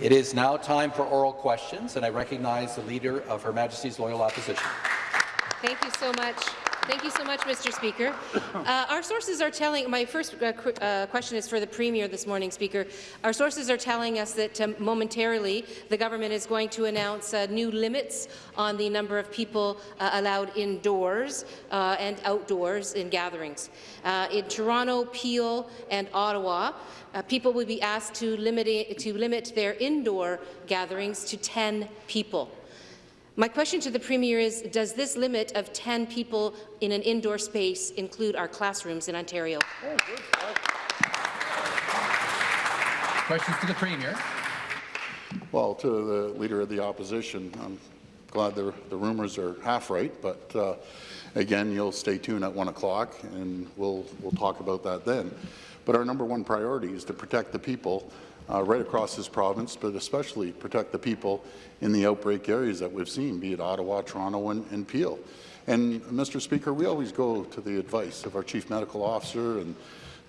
It is now time for oral questions, and I recognize the Leader of Her Majesty's Loyal Opposition. Thank you so much. Thank you so much, Mr. Speaker. Uh, our sources are telling, my first uh, qu uh, question is for the Premier this morning, Speaker. Our sources are telling us that um, momentarily the government is going to announce uh, new limits on the number of people uh, allowed indoors uh, and outdoors in gatherings. in Toronto, Peel and Ottawa, people will be asked to limit, to limit their indoor gatherings to 10 people. My question to the Premier is, does this limit of 10 people in an indoor space include our classrooms in Ontario? Questions to the Premier. Well, to the Leader of the Opposition, I'm glad the, the rumours are half right, but uh, again, you'll stay tuned at 1 o'clock, and we'll, we'll talk about that then. But our number one priority is to protect the people uh, right across this province, but especially protect the people in the outbreak areas that we've seen, be it Ottawa, Toronto, and, and Peel. And, Mr. Speaker, we always go to the advice of our Chief Medical Officer and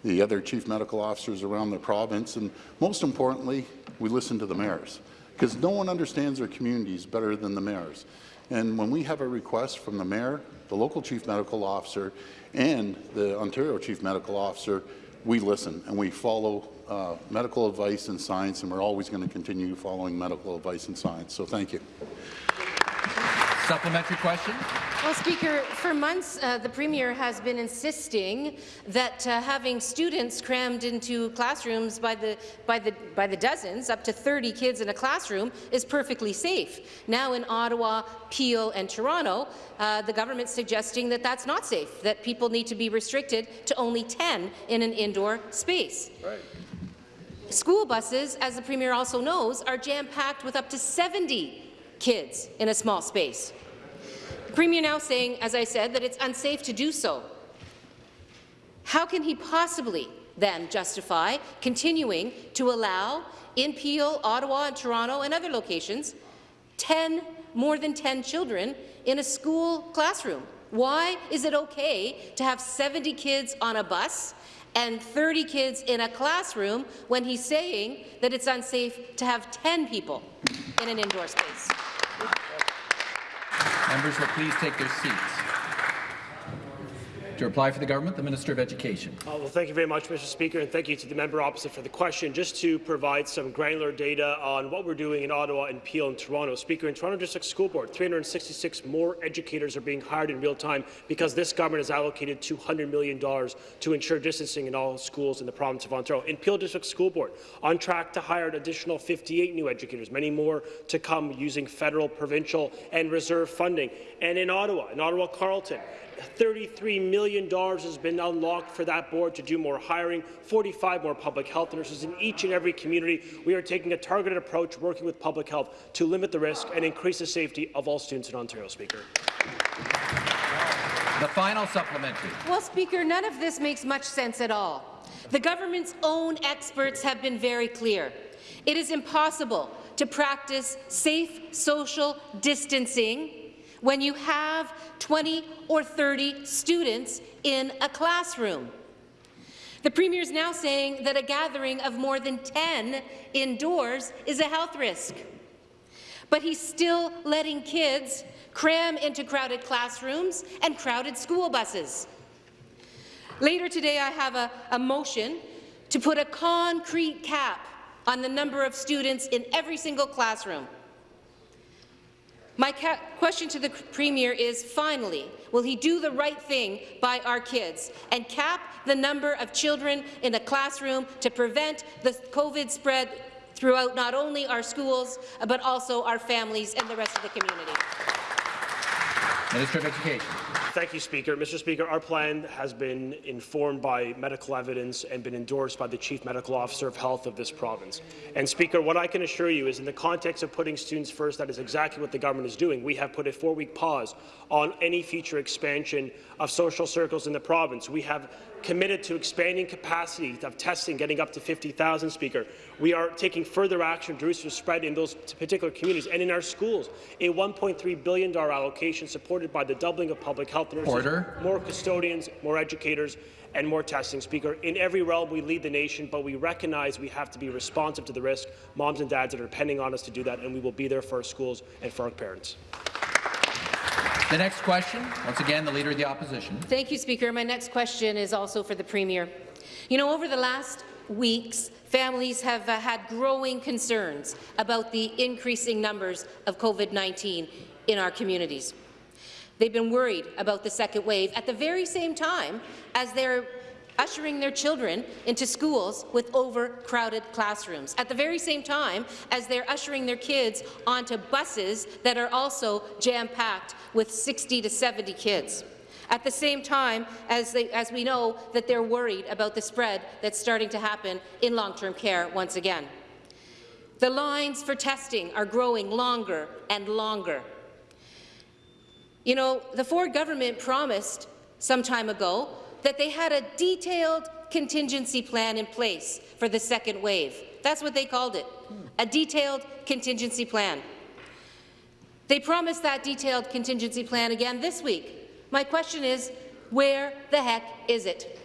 the other Chief Medical Officers around the province, and most importantly, we listen to the mayors, because no one understands their communities better than the mayors. And when we have a request from the mayor, the local Chief Medical Officer, and the Ontario Chief Medical Officer, we listen and we follow uh, medical advice and science, and we're always going to continue following medical advice and science. So thank you. Supplementary question. Well, Speaker, for months uh, the Premier has been insisting that uh, having students crammed into classrooms by the, by, the, by the dozens, up to 30 kids in a classroom, is perfectly safe. Now in Ottawa, Peel and Toronto, uh, the government's suggesting that that's not safe, that people need to be restricted to only 10 in an indoor space. Right. School buses, as the Premier also knows, are jam-packed with up to 70 kids in a small space. The Premier now saying, as I said, that it's unsafe to do so. How can he possibly then justify continuing to allow in Peel, Ottawa, and Toronto and other locations 10, more than 10 children in a school classroom? Why is it okay to have 70 kids on a bus and 30 kids in a classroom when he's saying that it's unsafe to have 10 people in an indoor space? Members will please take their seats. To reply for the government, the Minister of Education. Uh, well, thank you very much, Mr. Speaker, and thank you to the member opposite for the question. Just to provide some granular data on what we're doing in Ottawa and Peel and Toronto. Speaker, in Toronto District School Board, 366 more educators are being hired in real time because this government has allocated $200 million to ensure distancing in all schools in the province of Ontario. In Peel District School Board, on track to hire an additional 58 new educators, many more to come using federal, provincial, and reserve funding. And in Ottawa, in Ottawa Carleton, $33 million has been unlocked for that board to do more hiring, 45 more public health nurses in each and every community. We are taking a targeted approach, working with public health to limit the risk and increase the safety of all students in Ontario, Speaker. The final supplementary. Well, Speaker, none of this makes much sense at all. The government's own experts have been very clear. It is impossible to practice safe social distancing when you have 20 or 30 students in a classroom. The Premier is now saying that a gathering of more than 10 indoors is a health risk. But he's still letting kids cram into crowded classrooms and crowded school buses. Later today, I have a, a motion to put a concrete cap on the number of students in every single classroom. My question to the Premier is, finally, will he do the right thing by our kids and cap the number of children in a classroom to prevent the COVID spread throughout not only our schools, but also our families and the rest of the community? Minister of Education. Thank you, Speaker. Mr. Speaker, our plan has been informed by medical evidence and been endorsed by the Chief Medical Officer of Health of this province. And, Speaker, what I can assure you is in the context of putting students first, that is exactly what the government is doing. We have put a four-week pause on any future expansion of social circles in the province. We have committed to expanding capacity of testing, getting up to 50,000, Speaker. We are taking further action to reduce the spread in those particular communities and in our schools. A $1.3 billion allocation supported by the doubling of public health nurses, Order. more custodians, more educators, and more testing, Speaker. In every realm, we lead the nation, but we recognize we have to be responsive to the risk. Moms and dads that are depending on us to do that, and we will be there for our schools and for our parents. The next question, once again, the Leader of the Opposition. Thank you, Speaker. My next question is also for the Premier. You know, over the last weeks, families have uh, had growing concerns about the increasing numbers of COVID-19 in our communities. They've been worried about the second wave at the very same time as they're ushering their children into schools with overcrowded classrooms, at the very same time as they're ushering their kids onto buses that are also jam-packed with 60 to 70 kids. At the same time as, they, as we know that they're worried about the spread that's starting to happen in long-term care once again. The lines for testing are growing longer and longer. You know, the Ford government promised some time ago that they had a detailed contingency plan in place for the second wave. That's what they called it, a detailed contingency plan. They promised that detailed contingency plan again this week. My question is, where the heck is it?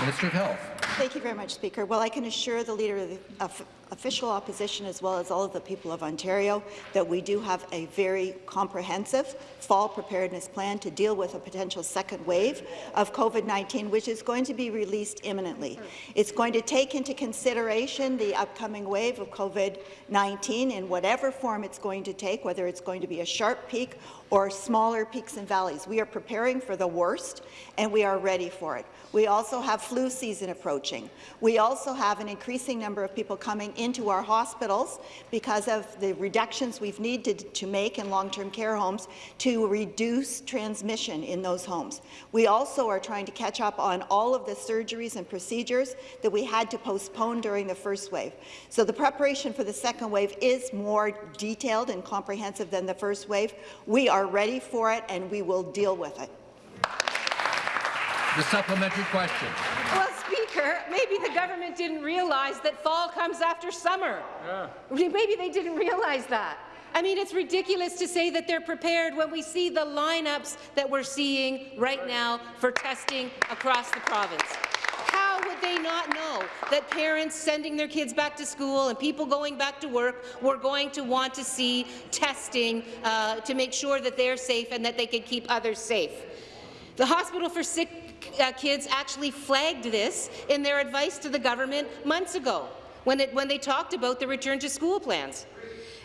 Minister of Health. Thank you very much, Speaker. Well, I can assure the Leader of the of official opposition as well as all of the people of Ontario that we do have a very comprehensive fall preparedness plan to deal with a potential second wave of COVID-19, which is going to be released imminently. It's going to take into consideration the upcoming wave of COVID-19 in whatever form it's going to take, whether it's going to be a sharp peak or smaller peaks and valleys. We are preparing for the worst, and we are ready for it. We also have flu season approaching. We also have an increasing number of people coming into our hospitals because of the reductions we've needed to make in long-term care homes to reduce transmission in those homes. We also are trying to catch up on all of the surgeries and procedures that we had to postpone during the first wave. So the preparation for the second wave is more detailed and comprehensive than the first wave. We are ready for it, and we will deal with it. The supplementary question. Well, Speaker, maybe the government didn't realize that fall comes after summer. Yeah. Maybe they didn't realize that. I mean, it's ridiculous to say that they're prepared when we see the lineups that we're seeing right now for testing across the province. How would they not know that parents sending their kids back to school and people going back to work were going to want to see testing uh, to make sure that they're safe and that they can keep others safe? The Hospital for Sick uh, Kids actually flagged this in their advice to the government months ago when, it, when they talked about the return to school plans.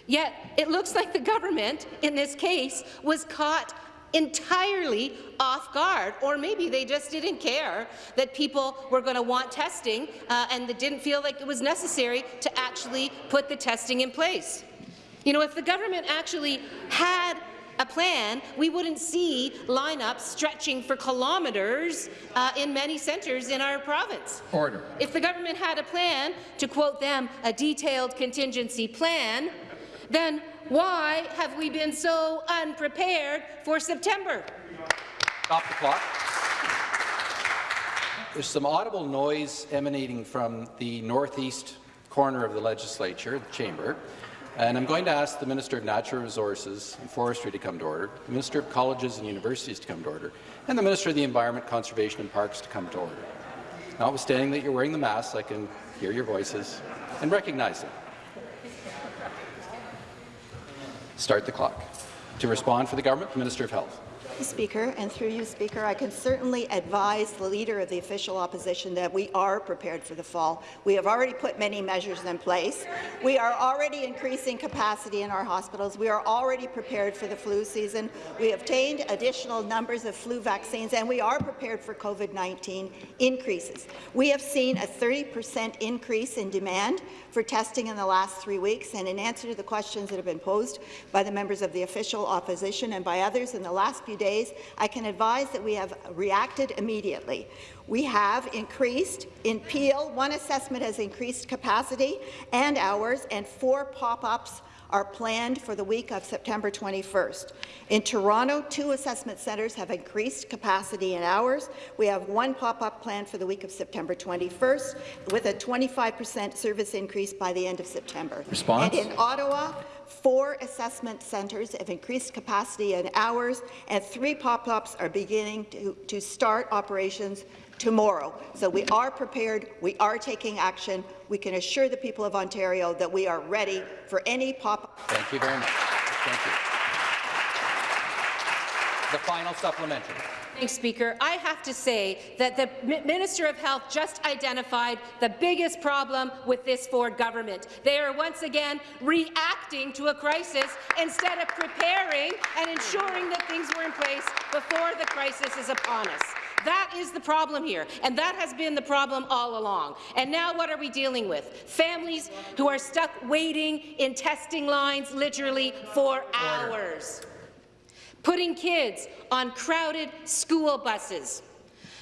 Yet it looks like the government, in this case, was caught entirely off guard, or maybe they just didn't care that people were going to want testing uh, and they didn't feel like it was necessary to actually put the testing in place. You know, if the government actually had a plan, we wouldn't see lineups stretching for kilometres uh, in many centres in our province. Order. If the government had a plan, to quote them, a detailed contingency plan, then why have we been so unprepared for September? Stop the clock. There's some audible noise emanating from the northeast corner of the legislature, the chamber, and I'm going to ask the Minister of Natural Resources and Forestry to come to order, the Minister of Colleges and Universities to come to order, and the Minister of the Environment, Conservation and Parks to come to order. Notwithstanding that you're wearing the masks, I can hear your voices and recognize them. Start the clock. To respond for the government, the Minister of Health. Speaker, and through you, Speaker, I can certainly advise the Leader of the official opposition that we are prepared for the fall. We have already put many measures in place. We are already increasing capacity in our hospitals. We are already prepared for the flu season. We obtained additional numbers of flu vaccines, and we are prepared for COVID-19 increases. We have seen a 30 percent increase in demand for testing in the last three weeks, and in answer to the questions that have been posed by the members of the official opposition and by others in the last few days, I can advise that we have reacted immediately. We have increased in Peel, one assessment has increased capacity and hours, and four pop-ups are planned for the week of September 21st. In Toronto, two assessment centres have increased capacity in hours. We have one pop-up planned for the week of September 21st, with a 25 per cent service increase by the end of September. Response? And in Ottawa, four assessment centres have increased capacity and hours, and three pop-ups are beginning to, to start operations tomorrow. So we are prepared, we are taking action. We can assure the people of Ontario that we are ready for any pop-up. Thank you very much. Thank you. The final supplementary. Speaker. I have to say that the Minister of Health just identified the biggest problem with this Ford government. They are once again reacting to a crisis instead of preparing and ensuring that things were in place before the crisis is upon us. That is the problem here, and that has been the problem all along. And now what are we dealing with? Families who are stuck waiting in testing lines literally for hours putting kids on crowded school buses.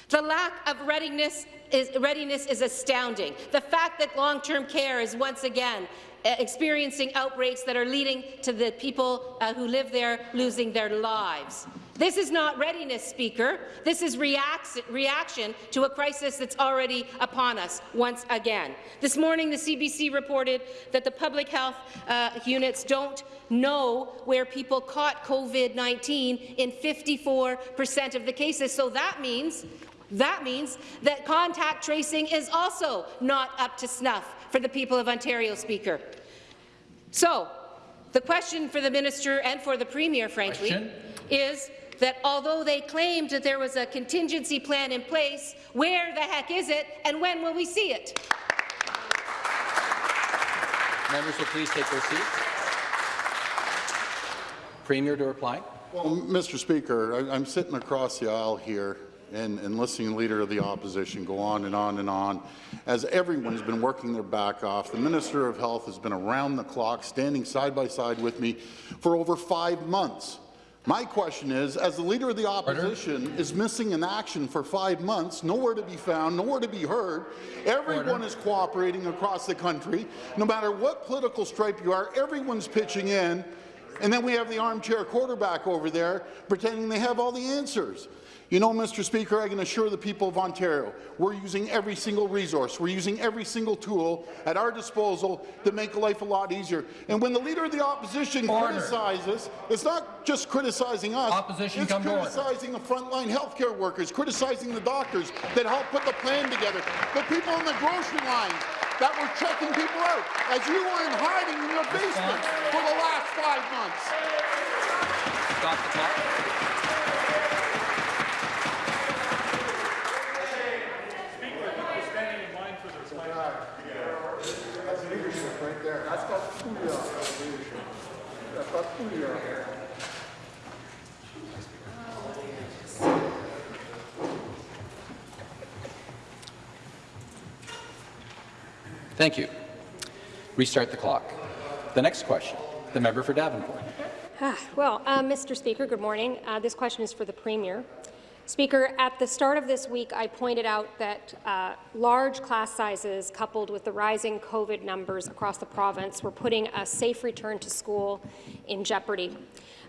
The lack of readiness is, readiness is astounding. The fact that long-term care is once again uh, experiencing outbreaks that are leading to the people uh, who live there losing their lives. This is not readiness, Speaker. This is reaction to a crisis that's already upon us once again. This morning, the CBC reported that the public health uh, units don't know where people caught COVID-19 in 54 percent of the cases. So that means that means that contact tracing is also not up to snuff for the people of Ontario, Speaker. So, the question for the minister and for the premier, frankly, question? is that although they claimed that there was a contingency plan in place, where the heck is it and when will we see it? Members will please take their seats. Premier to reply. Well, Mr. Speaker, I, am sitting across the aisle here and, and listening to the Leader of the Opposition go on and on and on, as everyone has been working their back off. The Minister of Health has been around the clock, standing side by side with me for over five months. My question is, as the Leader of the Opposition Order. is missing in action for five months, nowhere to be found, nowhere to be heard, everyone Order. is cooperating across the country. No matter what political stripe you are, everyone's pitching in, and then we have the armchair quarterback over there pretending they have all the answers. You know, Mr. Speaker, I can assure the people of Ontario, we're using every single resource, we're using every single tool at our disposal to make life a lot easier. And when the Leader of the Opposition order. criticizes, it's not just criticizing us, Opposition it's criticizing the frontline healthcare workers, criticizing the doctors that helped put the plan together, the people in the grocery line that were checking people out, as you were in hiding in your basement for the last five months. Stop the clock. Thank you. Restart the clock. The next question, the member for Davenport. Ah, well, uh, Mr. Speaker, good morning. Uh, this question is for the Premier. Speaker, at the start of this week, I pointed out that uh, large class sizes coupled with the rising COVID numbers across the province were putting a safe return to school in jeopardy.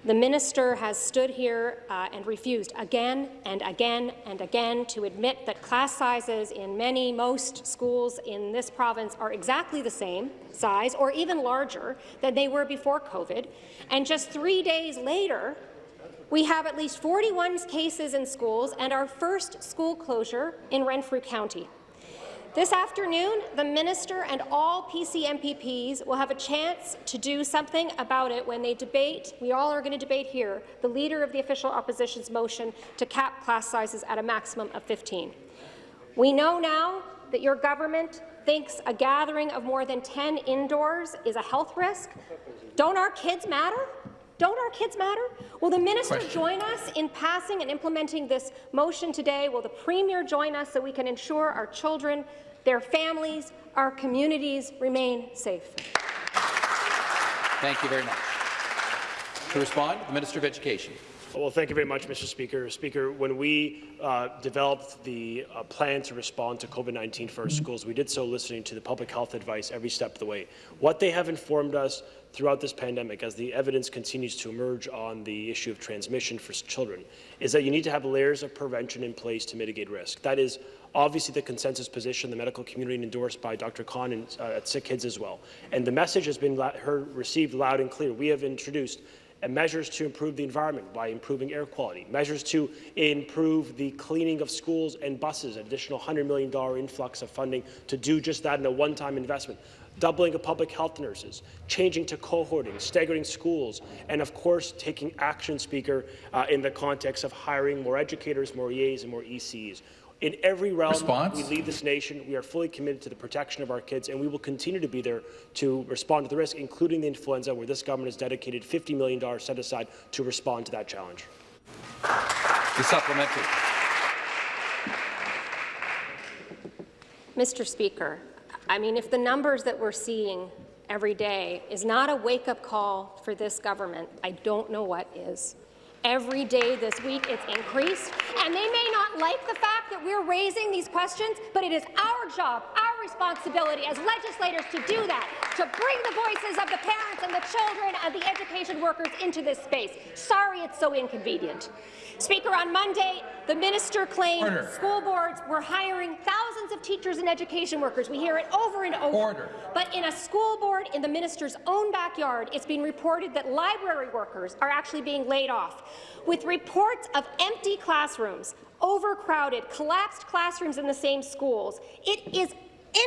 The minister has stood here uh, and refused again and again and again to admit that class sizes in many, most schools in this province are exactly the same size or even larger than they were before COVID. And just three days later, we have at least 41 cases in schools and our first school closure in Renfrew County. This afternoon, the minister and all PC MPPs will have a chance to do something about it when they debate, we all are going to debate here, the Leader of the Official Opposition's motion to cap class sizes at a maximum of 15. We know now that your government thinks a gathering of more than 10 indoors is a health risk. Don't our kids matter? Don't our kids matter? Will the minister Question. join us in passing and implementing this motion today? Will the premier join us so we can ensure our children, their families, our communities remain safe? Thank you very much. To respond, the Minister of Education. Well, thank you very much, Mr. Speaker. Speaker, when we uh, developed the uh, plan to respond to COVID-19 for our schools, we did so listening to the public health advice every step of the way. What they have informed us throughout this pandemic, as the evidence continues to emerge on the issue of transmission for children, is that you need to have layers of prevention in place to mitigate risk. That is obviously the consensus position the medical community endorsed by Dr. Cohn and, uh, at Sick Kids as well. And the message has been heard, received loud and clear. We have introduced measures to improve the environment by improving air quality, measures to improve the cleaning of schools and buses, an additional $100 million influx of funding to do just that in a one-time investment, doubling of public health nurses, changing to cohorting, staggering schools, and of course taking action, Speaker, uh, in the context of hiring more educators, more EAs, and more ECs. In every realm Response? we lead this nation, we are fully committed to the protection of our kids, and we will continue to be there to respond to the risk, including the influenza, where this government has dedicated $50 million set aside to respond to that challenge. The supplementary. Mr. Speaker, I mean, if the numbers that we're seeing every day is not a wake-up call for this government, I don't know what is. Every day this week it's increased, and they may not like the fact that we're raising these questions, but it is our job, our responsibility as legislators to do that, to bring the voices of the parents and the children and the education workers into this space. Sorry it's so inconvenient. Speaker, on Monday, the minister claimed Order. school boards were hiring thousands of teachers and education workers. We hear it over and over. Order. But in a school board in the minister's own backyard, it's been reported that library workers are actually being laid off. With reports of empty classrooms, overcrowded, collapsed classrooms in the same schools, it is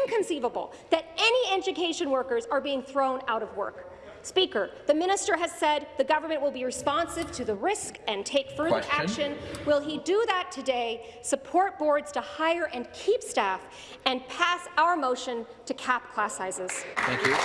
inconceivable that any education workers are being thrown out of work. Speaker, the minister has said the government will be responsive to the risk and take further Question. action. Will he do that today, support boards to hire and keep staff, and pass our motion to cap class sizes? Thank you.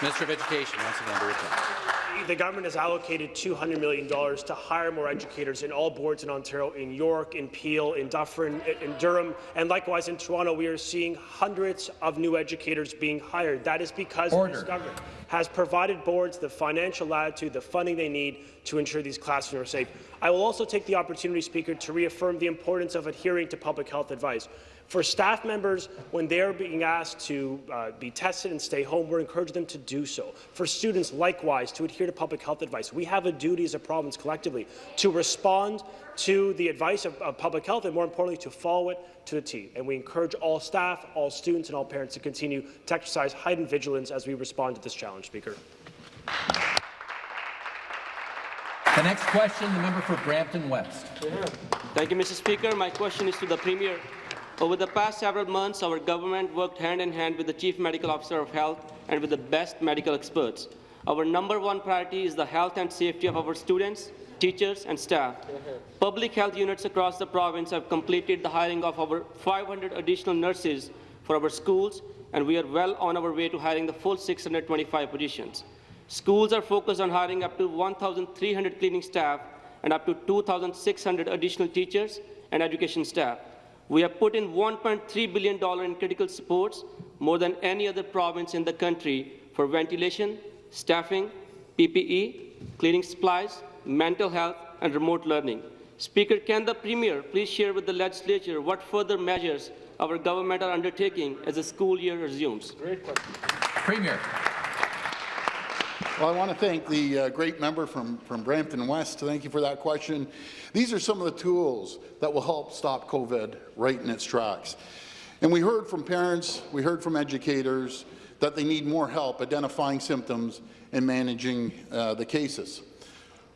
Minister of Education, once again, to return. The government has allocated $200 million to hire more educators in all boards in Ontario, in York, in Peel, in Dufferin, in Durham, and likewise in Toronto. We are seeing hundreds of new educators being hired. That is because Order. this government has provided boards the financial latitude, the funding they need to ensure these classrooms are safe. I will also take the opportunity, Speaker, to reaffirm the importance of adhering to public health advice. For staff members, when they are being asked to uh, be tested and stay home, we're encouraging them to do so. For students, likewise, to adhere to public health advice. We have a duty as a province collectively to respond to the advice of, of public health and, more importantly, to follow it to the T. And we encourage all staff, all students, and all parents to continue to exercise heightened vigilance as we respond to this challenge, Speaker. The next question, the member for Brampton West. Thank you, Mr. Speaker. My question is to the Premier. Over the past several months, our government worked hand in hand with the Chief Medical Officer of Health and with the best medical experts. Our number one priority is the health and safety of our students, teachers, and staff. Public health units across the province have completed the hiring of over 500 additional nurses for our schools, and we are well on our way to hiring the full 625 positions. Schools are focused on hiring up to 1,300 cleaning staff and up to 2,600 additional teachers and education staff. We have put in $1.3 billion in critical supports, more than any other province in the country, for ventilation, staffing, PPE, cleaning supplies, mental health, and remote learning. Speaker, can the Premier please share with the legislature what further measures our government are undertaking as the school year resumes? Premier. Well, I want to thank the uh, great member from, from Brampton West. Thank you for that question. These are some of the tools that will help stop COVID right in its tracks. And we heard from parents, we heard from educators that they need more help identifying symptoms and managing uh, the cases.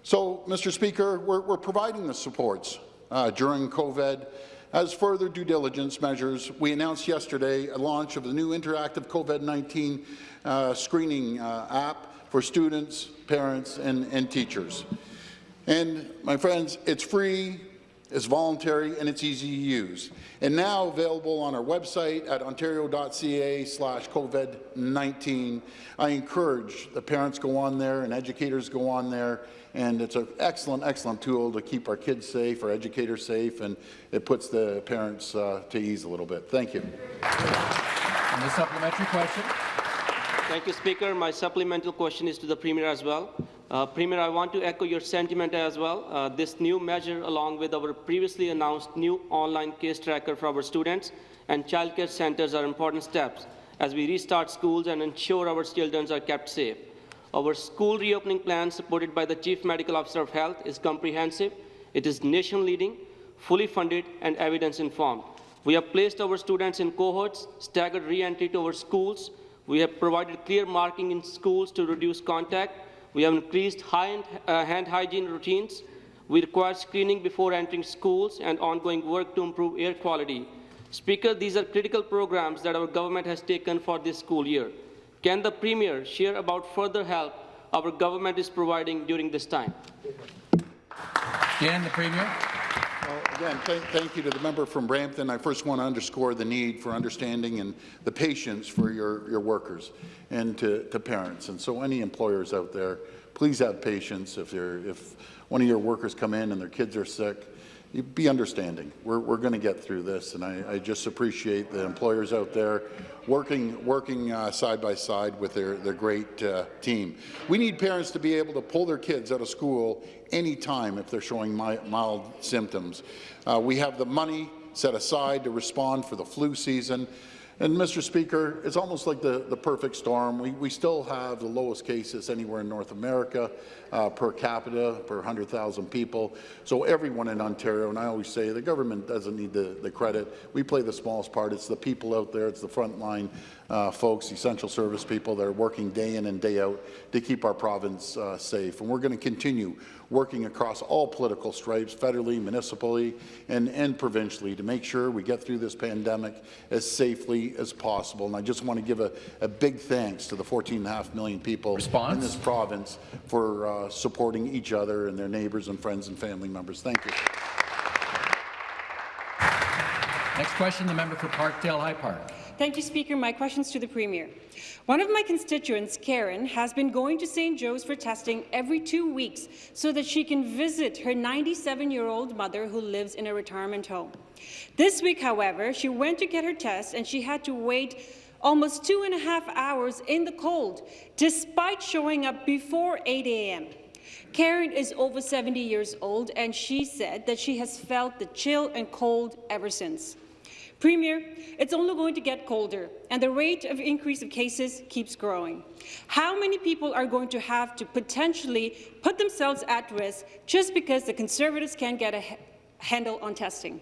So, Mr. Speaker, we're, we're providing the supports uh, during COVID. As further due diligence measures, we announced yesterday a launch of the new interactive COVID-19 uh, screening uh, app for students, parents, and, and teachers. And, my friends, it's free, it's voluntary, and it's easy to use. And now available on our website at ontario.ca slash COVID-19. I encourage the parents go on there and educators go on there, and it's an excellent, excellent tool to keep our kids safe, our educators safe, and it puts the parents uh, to ease a little bit. Thank you. And the supplementary question. Thank you, Speaker. My supplemental question is to the Premier as well. Uh, Premier, I want to echo your sentiment as well. Uh, this new measure, along with our previously announced new online case tracker for our students and childcare centres are important steps as we restart schools and ensure our children are kept safe. Our school reopening plan, supported by the Chief Medical Officer of Health, is comprehensive. It is nation-leading, fully funded, and evidence-informed. We have placed our students in cohorts, staggered re-entry to our schools. We have provided clear marking in schools to reduce contact. We have increased high uh, hand hygiene routines. We require screening before entering schools and ongoing work to improve air quality. Speaker, these are critical programs that our government has taken for this school year. Can the Premier share about further help our government is providing during this time? Again, the Premier. Well, Again, thank, thank you to the member from Brampton. I first want to underscore the need for understanding and the patience for your, your workers and to, to parents. And so any employers out there, please have patience if, if one of your workers come in and their kids are sick. Be understanding. We're, we're going to get through this, and I, I just appreciate the employers out there working, working uh, side by side with their, their great uh, team. We need parents to be able to pull their kids out of school anytime if they're showing mi mild symptoms. Uh, we have the money set aside to respond for the flu season. And, Mr. Speaker, it's almost like the, the perfect storm. We, we still have the lowest cases anywhere in North America uh, per capita, per 100,000 people. So everyone in Ontario, and I always say the government doesn't need the, the credit. We play the smallest part. It's the people out there. It's the frontline uh, folks, essential service people that are working day in and day out to keep our province uh, safe. And we're going to continue working across all political stripes, federally, municipally, and, and provincially, to make sure we get through this pandemic as safely as possible. And I just want to give a, a big thanks to the 14.5 million people Response? in this province for uh, Uh, supporting each other and their neighbours and friends and family members. Thank you. Next question, the member for Parkdale High Park. Thank you, Speaker. My questions to the Premier. One of my constituents, Karen, has been going to St. Joe's for testing every two weeks so that she can visit her 97-year-old mother who lives in a retirement home. This week, however, she went to get her test and she had to wait almost two and a half hours in the cold, despite showing up before 8 a.m. Karen is over 70 years old, and she said that she has felt the chill and cold ever since. Premier, it's only going to get colder, and the rate of increase of cases keeps growing. How many people are going to have to potentially put themselves at risk just because the Conservatives can't get a handle on testing?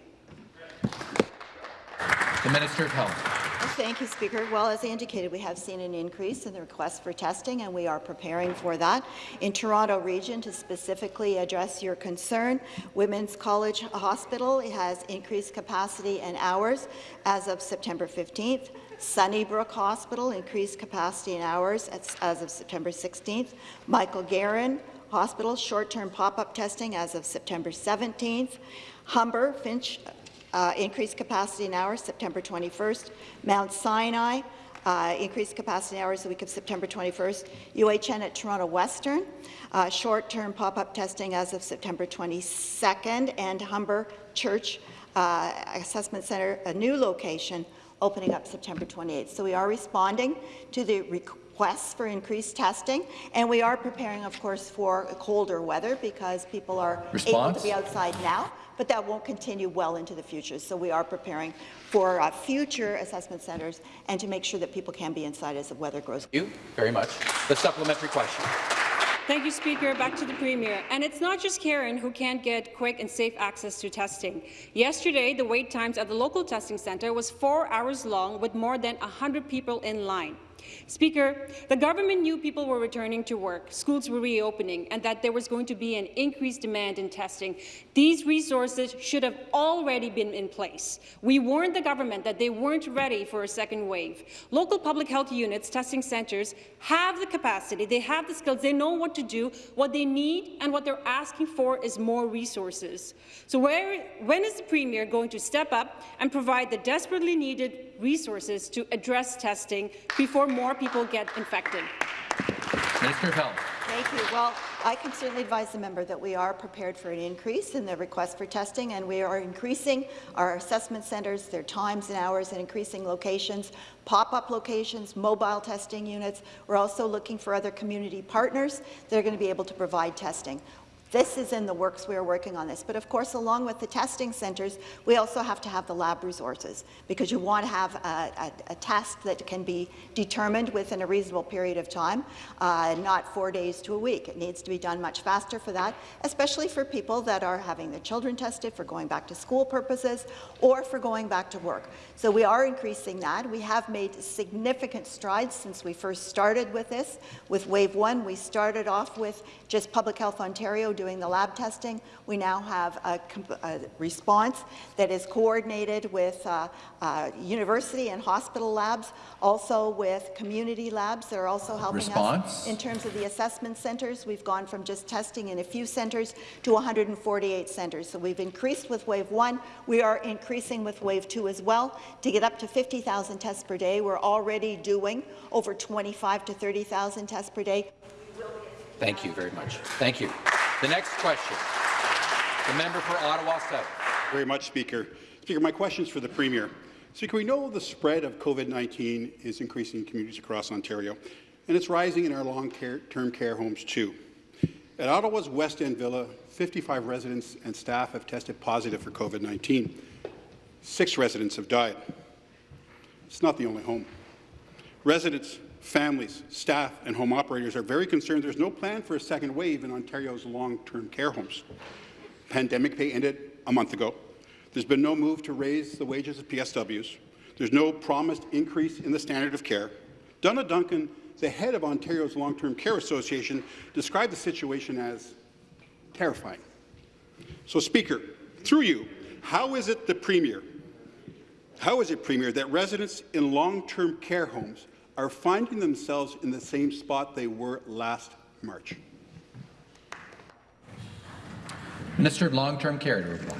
The Minister of Health. Thank you, Speaker. Well, as I indicated, we have seen an increase in the request for testing, and we are preparing for that. In Toronto Region, to specifically address your concern, Women's College Hospital has increased capacity and hours as of September 15th. Sunnybrook Hospital increased capacity and hours as of September 16th. Michael Garron Hospital short-term pop-up testing as of September 17th. Humber Finch uh, increased capacity in hours September 21st. Mount Sinai, uh, increased capacity hours the week of September 21st. UHN at Toronto Western, uh, short-term pop-up testing as of September 22nd. And Humber Church uh, Assessment Centre, a new location, opening up September 28th. So we are responding to the requests for increased testing, and we are preparing, of course, for colder weather because people are Response? able to be outside now but that won't continue well into the future. So we are preparing for uh, future assessment centres and to make sure that people can be inside as the weather grows. Thank you very much. The supplementary question. Thank you, Speaker. Back to the Premier. And it's not just Karen who can't get quick and safe access to testing. Yesterday, the wait times at the local testing centre was four hours long with more than 100 people in line. Speaker, the government knew people were returning to work, schools were reopening, and that there was going to be an increased demand in testing. These resources should have already been in place. We warned the government that they weren't ready for a second wave. Local public health units, testing centres, have the capacity, they have the skills, they know what to do. What they need and what they're asking for is more resources. So where, when is the Premier going to step up and provide the desperately needed resources to address testing before more people get infected. Minister of Health. Thank you. Well, I can certainly advise the member that we are prepared for an increase in the request for testing, and we are increasing our assessment centres, their times and hours, and increasing locations, pop-up locations, mobile testing units. We're also looking for other community partners that are going to be able to provide testing. This is in the works. We are working on this. But of course, along with the testing centres, we also have to have the lab resources because you want to have a, a, a test that can be determined within a reasonable period of time, uh, not four days to a week. It needs to be done much faster for that, especially for people that are having their children tested for going back to school purposes or for going back to work. So we are increasing that. We have made significant strides since we first started with this. With Wave 1, we started off with just Public Health Ontario doing the lab testing. We now have a, a response that is coordinated with uh, uh, university and hospital labs, also with community labs that are also helping Response? us. In terms of the assessment centres, we've gone from just testing in a few centres to 148 centres. So we've increased with Wave 1. We are increasing with Wave 2 as well to get up to 50,000 tests per day. We're already doing over 25 to 30,000 tests per day. Thank you very much. Thank you. The next question, the member for Ottawa South. Very much, Speaker. Speaker, my question is for the Premier. Speaker, we know the spread of COVID-19 is increasing in communities across Ontario, and it's rising in our long-term care homes too. At Ottawa's West End Villa, 55 residents and staff have tested positive for COVID-19. Six residents have died. It's not the only home. Residents families, staff and home operators are very concerned there's no plan for a second wave in Ontario's long-term care homes. Pandemic pay ended a month ago. There's been no move to raise the wages of PSWs. There's no promised increase in the standard of care. Donna Duncan, the head of Ontario's Long-Term Care Association, described the situation as terrifying. So, Speaker, through you, how is it the Premier, how is it, Premier, that residents in long-term care homes are finding themselves in the same spot they were last March. Minister of Long-Term Care to reply.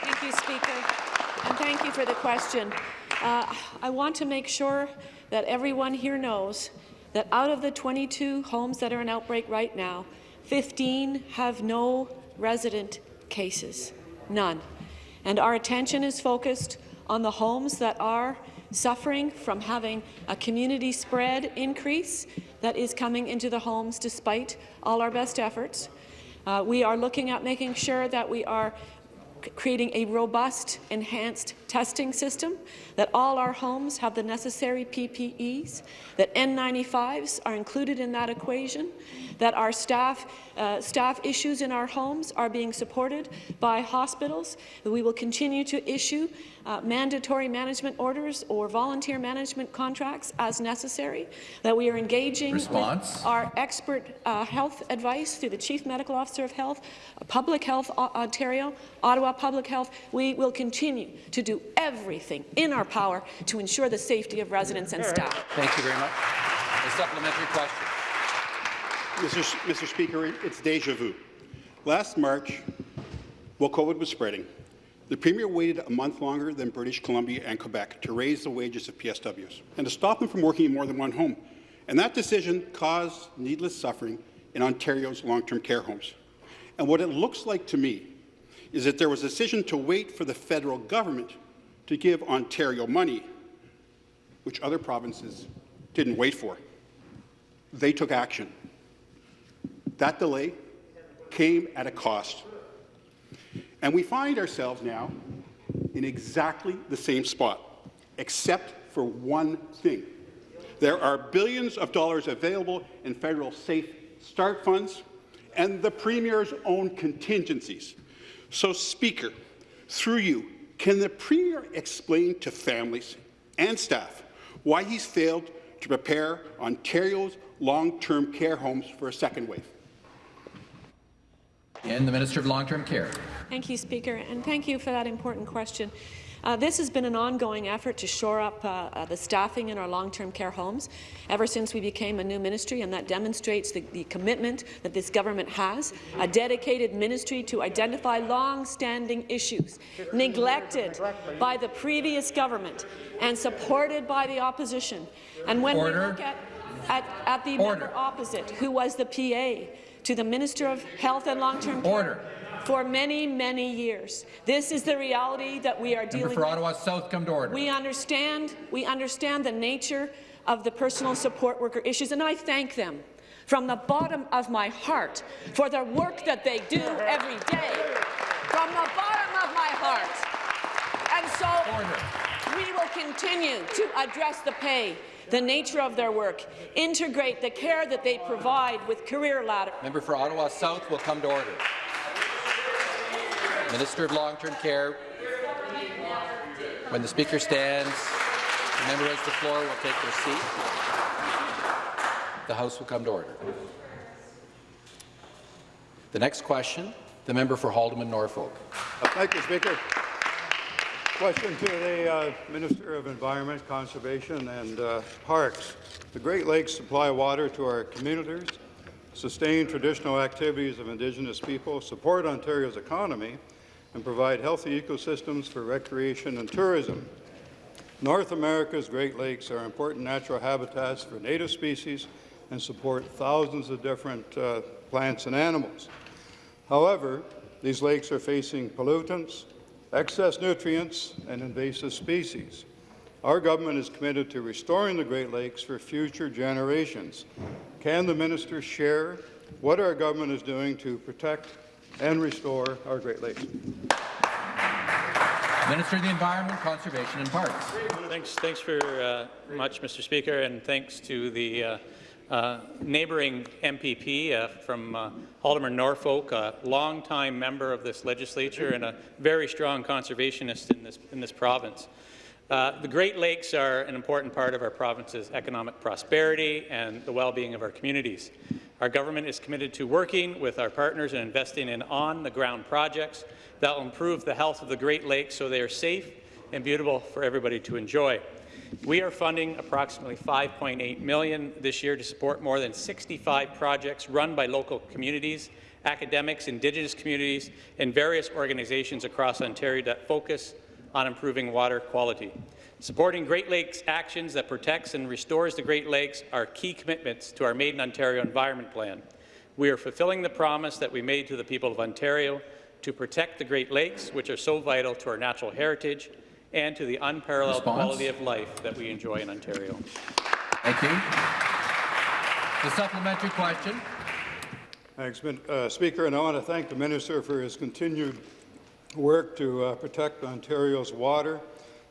Thank you, Speaker, and thank you for the question. Uh, I want to make sure that everyone here knows that out of the 22 homes that are in outbreak right now, 15 have no resident cases, none. And our attention is focused on the homes that are suffering from having a community spread increase that is coming into the homes despite all our best efforts. Uh, we are looking at making sure that we are creating a robust, enhanced testing system, that all our homes have the necessary PPEs, that N95s are included in that equation, that our staff, uh, staff issues in our homes are being supported by hospitals, that we will continue to issue uh, mandatory management orders or volunteer management contracts as necessary, that we are engaging Response. with our expert uh, health advice through the Chief Medical Officer of Health, Public Health Ontario, Ottawa Public Health. We will continue to do everything in our power to ensure the safety of residents and staff. Thank you very much. A supplementary question. Mr. Mr. Speaker, it's deja vu. Last March, while COVID was spreading, the Premier waited a month longer than British Columbia and Quebec to raise the wages of PSWs and to stop them from working in more than one home. And that decision caused needless suffering in Ontario's long-term care homes. And what it looks like to me is that there was a decision to wait for the federal government to give Ontario money, which other provinces didn't wait for. They took action. That delay came at a cost. And we find ourselves now in exactly the same spot, except for one thing. There are billions of dollars available in federal Safe Start funds and the Premier's own contingencies. So, Speaker, through you, can the Premier explain to families and staff why he's failed to prepare Ontario's long-term care homes for a second wave? And the Minister of Long-Term Care. Thank you, Speaker, and thank you for that important question. Uh, this has been an ongoing effort to shore up uh, uh, the staffing in our long-term care homes ever since we became a new ministry, and that demonstrates the, the commitment that this government has, a dedicated ministry to identify long-standing issues neglected by the previous government and supported by the opposition. And when Order. we look at at, at the Order. member opposite, who was the PA to the Minister of Health and Long-Term Care Order. For many, many years. This is the reality that we are Member dealing for with. Ottawa South, come to order. We understand, we understand the nature of the personal support worker issues, and I thank them from the bottom of my heart for the work that they do every day. From the bottom of my heart. And so order. we will continue to address the pay, the nature of their work, integrate the care that they provide with career ladder. Member for Ottawa South will come to order. Minister of Long-Term Care, when the Speaker stands, the member has the floor will take their seat. The House will come to order. The next question, the member for Haldimand Norfolk. Uh, Thank you, Speaker. Question to the uh, Minister of Environment, Conservation and uh, Parks. The Great Lakes supply water to our communities, sustain traditional activities of Indigenous people, support Ontario's economy, and provide healthy ecosystems for recreation and tourism. North America's Great Lakes are important natural habitats for native species and support thousands of different uh, plants and animals. However, these lakes are facing pollutants, excess nutrients, and invasive species. Our government is committed to restoring the Great Lakes for future generations. Can the minister share what our government is doing to protect and restore our Great Lakes? Minister of the Environment, Conservation and Parks. Thanks, thanks for uh, much, Mr. Speaker, and thanks to the uh, uh, neighbouring MPP uh, from uh, Haldimand Norfolk, a longtime member of this legislature and a very strong conservationist in this, in this province. Uh, the Great Lakes are an important part of our province's economic prosperity and the well-being of our communities. Our government is committed to working with our partners and investing in on-the-ground projects that will improve the health of the Great Lakes so they are safe and beautiful for everybody to enjoy. We are funding approximately 5.8 million this year to support more than 65 projects run by local communities, academics, Indigenous communities, and various organizations across Ontario that focus on improving water quality. Supporting Great Lakes actions that protects and restores the Great Lakes are key commitments to our Made in Ontario Environment Plan. We are fulfilling the promise that we made to the people of Ontario to protect the Great Lakes, which are so vital to our natural heritage and to the unparalleled Response? quality of life that we enjoy in Ontario. Thank you. The supplementary question. Thanks, Min- uh, Speaker, and I want to thank the Minister for his continued work to uh, protect Ontario's water.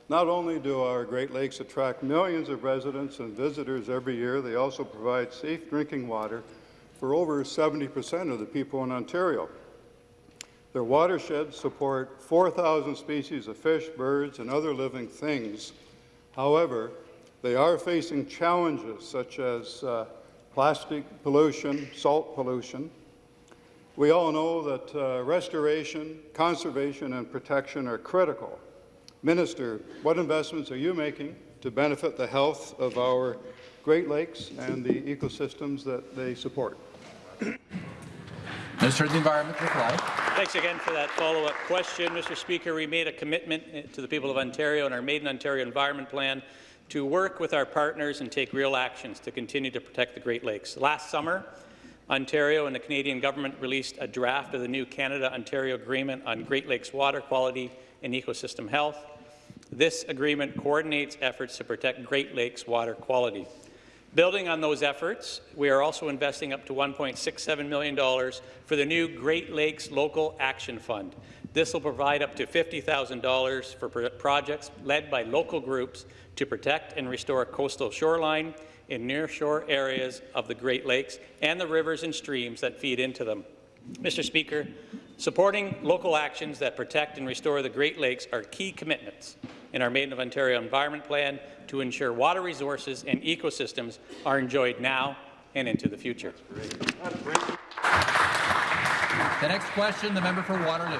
Not only do our Great Lakes attract millions of residents and visitors every year, they also provide safe drinking water for over 70 percent of the people in Ontario. Their watersheds support 4,000 species of fish, birds, and other living things. However, they are facing challenges such as uh, plastic pollution, salt pollution. We all know that uh, restoration, conservation, and protection are critical. Minister, what investments are you making to benefit the health of our Great Lakes and the ecosystems that they support? Minister of the Environment, reply. Thanks again for that follow-up question, Mr. Speaker. We made a commitment eh, to the people of Ontario in our Made in Ontario Environment Plan to work with our partners and take real actions to continue to protect the Great Lakes. Last summer, Ontario and the Canadian government released a draft of the new Canada-Ontario Agreement on Great Lakes water quality and ecosystem health. This agreement coordinates efforts to protect Great Lakes water quality. Building on those efforts, we are also investing up to $1.67 million for the new Great Lakes Local Action Fund. This will provide up to $50,000 for pro projects led by local groups to protect and restore coastal shoreline in nearshore areas of the Great Lakes and the rivers and streams that feed into them. Mr. Speaker, supporting local actions that protect and restore the Great Lakes are key commitments in our Made in Ontario Environment Plan to ensure water resources and ecosystems are enjoyed now and into the future. The next question, the member for Waterloo.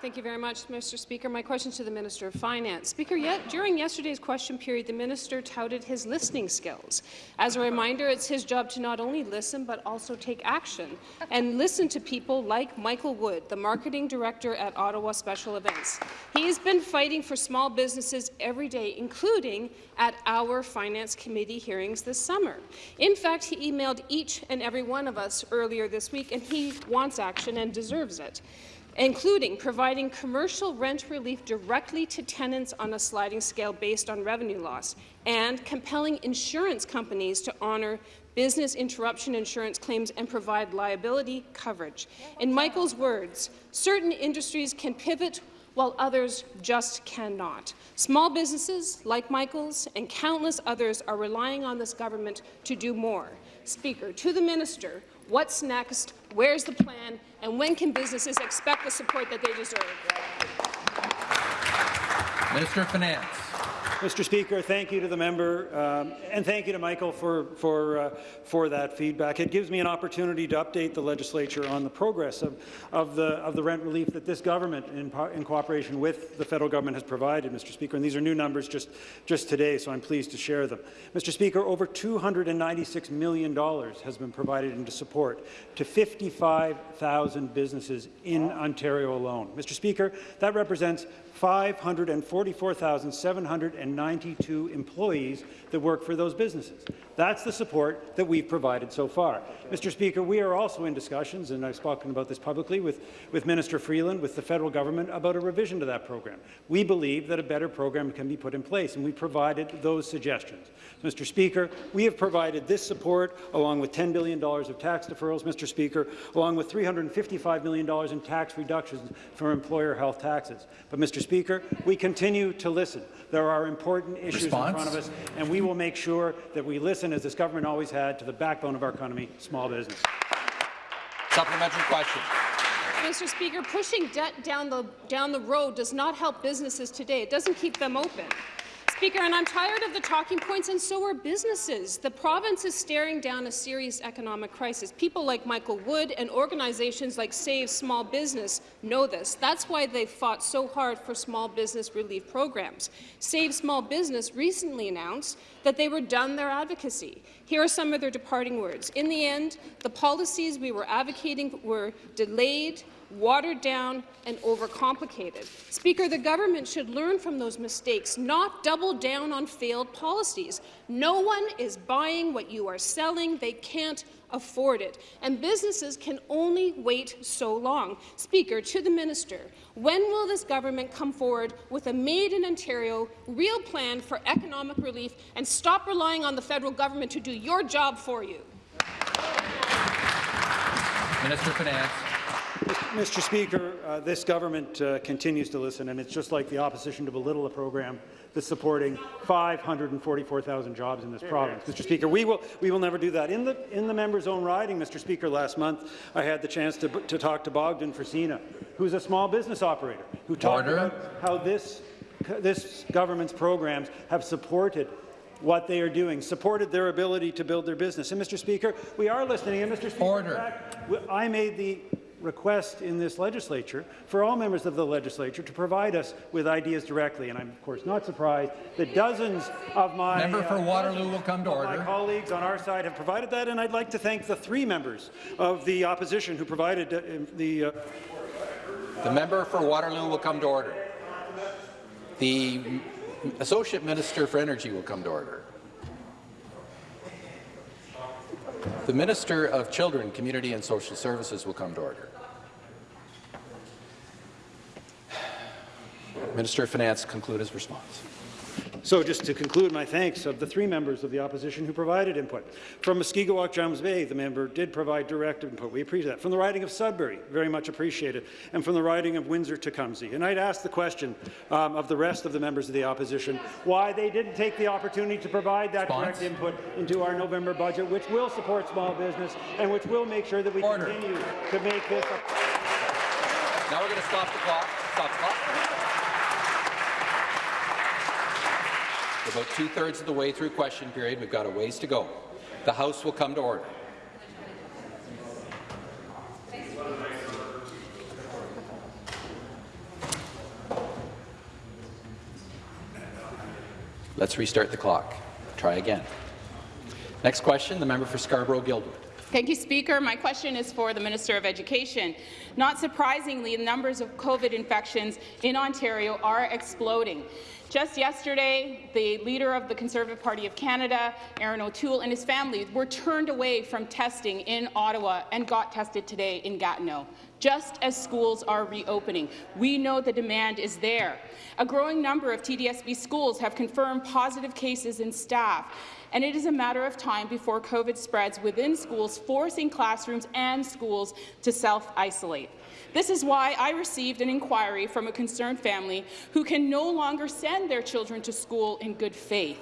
Thank you very much, Mr. Speaker. My question is to the Minister of Finance. Speaker, yet, during yesterday's question period, the minister touted his listening skills. As a reminder, it's his job to not only listen but also take action and listen to people like Michael Wood, the marketing director at Ottawa Special Events. He has been fighting for small businesses every day, including at our Finance Committee hearings this summer. In fact, he emailed each and every one of us earlier this week, and he wants action and deserves it including providing commercial rent relief directly to tenants on a sliding scale based on revenue loss, and compelling insurance companies to honour business interruption insurance claims and provide liability coverage. In Michael's words, certain industries can pivot while others just cannot. Small businesses like Michael's and countless others are relying on this government to do more. Speaker, to the minister, what's next, where's the plan, and when can businesses expect the support that they deserve? Minister of Finance. Mr. Speaker, thank you to the member, um, and thank you to Michael for, for, uh, for that feedback. It gives me an opportunity to update the legislature on the progress of, of, the, of the rent relief that this government, in, in cooperation with the federal government, has provided, Mr. Speaker. And these are new numbers just, just today, so I'm pleased to share them. Mr. Speaker, over $296 million has been provided into support to 55,000 businesses in Ontario alone. Mr. Speaker, that represents 544,792 employees that work for those businesses. That's the support that we've provided so far. Mr. Speaker, we are also in discussions, and I've spoken about this publicly, with, with Minister Freeland, with the federal government, about a revision to that program. We believe that a better program can be put in place, and we provided those suggestions. Mr. Speaker, we have provided this support along with $10 billion of tax deferrals, Mr. Speaker, along with $355 million in tax reductions for employer health taxes. But, Mr. Speaker, we continue to listen. There are important issues Response? in front of us, and we will make sure that we listen, as this government always had, to the backbone of our economy, small business. Supplementary question. Mr. Speaker, pushing debt down the, down the road does not help businesses today. It doesn't keep them open. Speaker, and I'm tired of the talking points, and so are businesses. The province is staring down a serious economic crisis. People like Michael Wood and organizations like Save Small Business know this. That's why they've fought so hard for small business relief programs. Save Small Business recently announced that they were done their advocacy. Here are some of their departing words. In the end, the policies we were advocating were delayed, watered down and overcomplicated. Speaker, the government should learn from those mistakes, not double down on failed policies. No one is buying what you are selling. They can't afford it. And businesses can only wait so long. Speaker, to the minister, when will this government come forward with a made-in-Ontario real plan for economic relief and stop relying on the federal government to do your job for you? Minister of Finance. Mr. Speaker, uh, this government uh, continues to listen, and it's just like the opposition to belittle a program that's supporting 544,000 jobs in this province. Mr. Speaker, we will, we will never do that. In the, in the member's own riding, Mr. Speaker, last month, I had the chance to, to talk to Bogdan Frisina, who's a small business operator, who talked Order. about how this, this government's programs have supported what they are doing, supported their ability to build their business. And, Mr. Speaker, we are listening. And, Mr. Speaker, Order. in fact, I made the request in this legislature for all members of the legislature to provide us with ideas directly. And I'm, of course, not surprised that dozens of my, Member for uh, Waterloo will come to of my colleagues on our side have provided that, and I'd like to thank the three members of the opposition who provided uh, the. Uh, The member for Waterloo will come to order. The Associate Minister for Energy will come to order. The Minister of Children, Community and Social Services will come to order. Minister of Finance conclude his response. So just to conclude my thanks of the three members of the opposition who provided input. From Mushkegowuk James Bay, the member did provide direct input. We appreciate that. From the riding of Sudbury, very much appreciated. And from the riding of Windsor-Tecumseh. And I'd ask the question um, of the rest of the members of the opposition why they didn't take the opportunity to provide that Response? direct input into our November budget, which will support small business and which will make sure that we Order. continue to make this a Now we're going to stop the clock. Stop the clock. About two-thirds of the way through question period. We've got a ways to go. The House will come to order. Let's restart the clock. Try again. Next question, the member for Scarborough-Guildwood. Thank you, Speaker. My question is for the Minister of Education. Not surprisingly, the numbers of COVID infections in Ontario are exploding. Just yesterday, the leader of the Conservative Party of Canada, Erin O'Toole, and his family were turned away from testing in Ottawa and got tested today in Gatineau just as schools are reopening. We know the demand is there. A growing number of TDSB schools have confirmed positive cases in staff, and it is a matter of time before COVID spreads within schools, forcing classrooms and schools to self-isolate. This is why I received an inquiry from a concerned family who can no longer send their children to school in good faith,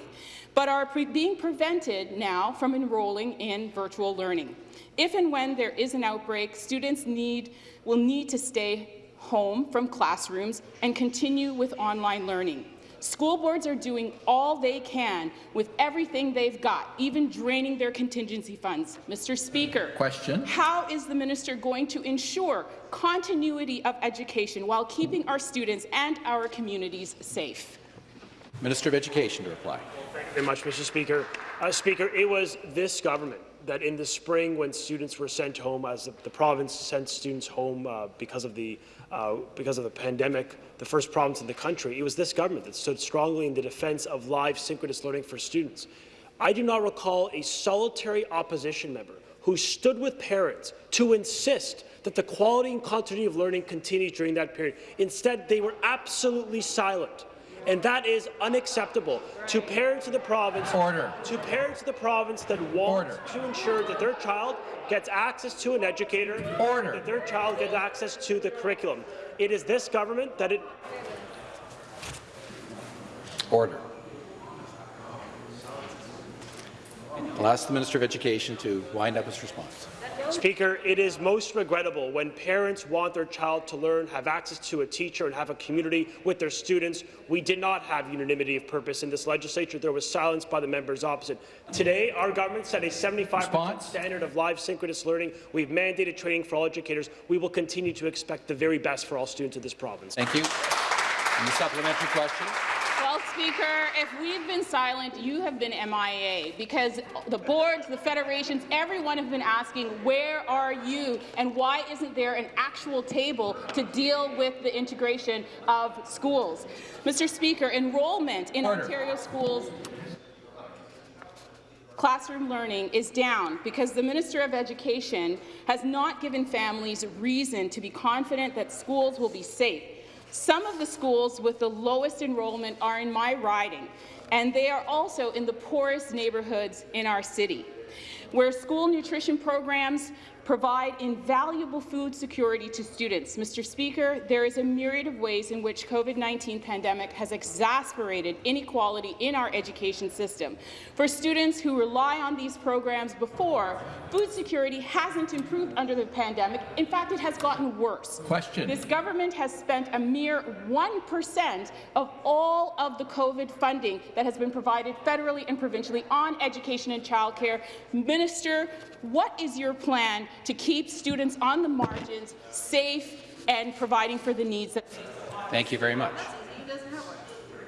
but are being prevented now from enrolling in virtual learning. If and when there is an outbreak, students need, will need to stay home from classrooms and continue with online learning. School boards are doing all they can with everything they've got, even draining their contingency funds. Mr. Speaker, Question. how is the minister going to ensure continuity of education while keeping our students and our communities safe? Minister of Education to reply. Thank you very much, Mr. Speaker. Uh, Speaker, it was this government that in the spring, when students were sent home, as the, the province sent students home uh, because of the uh, because of the pandemic, the first province in the country, it was this government that stood strongly in the defence of live synchronous learning for students. I do not recall a solitary opposition member who stood with parents to insist that the quality and continuity of learning continued during that period. Instead, they were absolutely silent and that is unacceptable to parents of the province. Order. To parents of the province that want Order. to ensure that their child gets access to an educator. Order. That their child gets access to the curriculum. It is this government that it. Order. I'll ask the Minister of Education to wind up his response. Speaker, it is most regrettable when parents want their child to learn, have access to a teacher, and have a community with their students. We did not have unanimity of purpose in this legislature. There was silence by the members opposite. Today, our government set a 75% standard of live synchronous learning. We've mandated training for all educators. We will continue to expect the very best for all students of this province. Thank you. And the supplementary question. Speaker, if we've been silent, you have been MIA, because the boards, the federations, everyone have been asking, where are you, and why isn't there an actual table to deal with the integration of schools? Mr. Speaker, enrollment in Order. Ontario schools classroom learning is down because the Minister of Education has not given families a reason to be confident that schools will be safe. Some of the schools with the lowest enrollment are in my riding, and they are also in the poorest neighbourhoods in our city, where school nutrition programs provide invaluable food security to students. Mr. Speaker, there is a myriad of ways in which COVID-19 pandemic has exacerbated inequality in our education system. For students who rely on these programs before, food security hasn't improved under the pandemic. In fact, it has gotten worse. Question. This government has spent a mere 1% of all of the COVID funding that has been provided federally and provincially on education and childcare. Minister, what is your plan to keep students on the margins safe and providing for the needs that Thank you very much.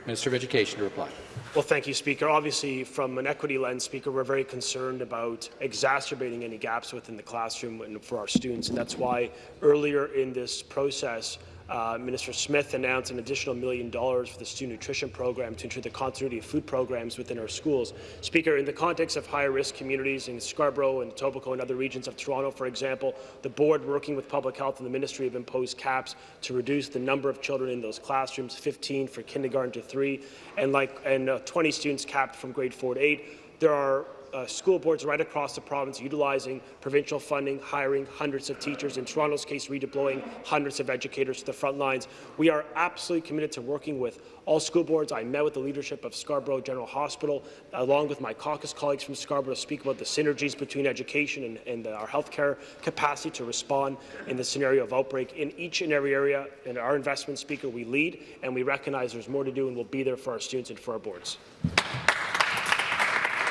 Minister of Education to reply. Well, thank you, Speaker. Obviously, from an equity lens, Speaker, we're very concerned about exacerbating any gaps within the classroom and for our students, and that's why earlier in this process, uh, Minister Smith announced an additional million dollars for the student nutrition program to ensure the continuity of food programs within our schools. Speaker, in the context of higher-risk communities in Scarborough and Etobicoke and other regions of Toronto, for example, the board, working with Public Health and the Ministry, have imposed caps to reduce the number of children in those classrooms, 15 for kindergarten to 3, and, like, and uh, 20 students capped from grade 4 to 8. There are uh, school boards right across the province utilizing provincial funding, hiring hundreds of teachers, in Toronto's case redeploying hundreds of educators to the front lines. We are absolutely committed to working with all school boards. I met with the leadership of Scarborough General Hospital, along with my caucus colleagues from Scarborough, to speak about the synergies between education and, and our healthcare capacity to respond in the scenario of outbreak. In each and every area, in our investment, Speaker, we lead, and we recognize there's more to do, and we'll be there for our students and for our boards.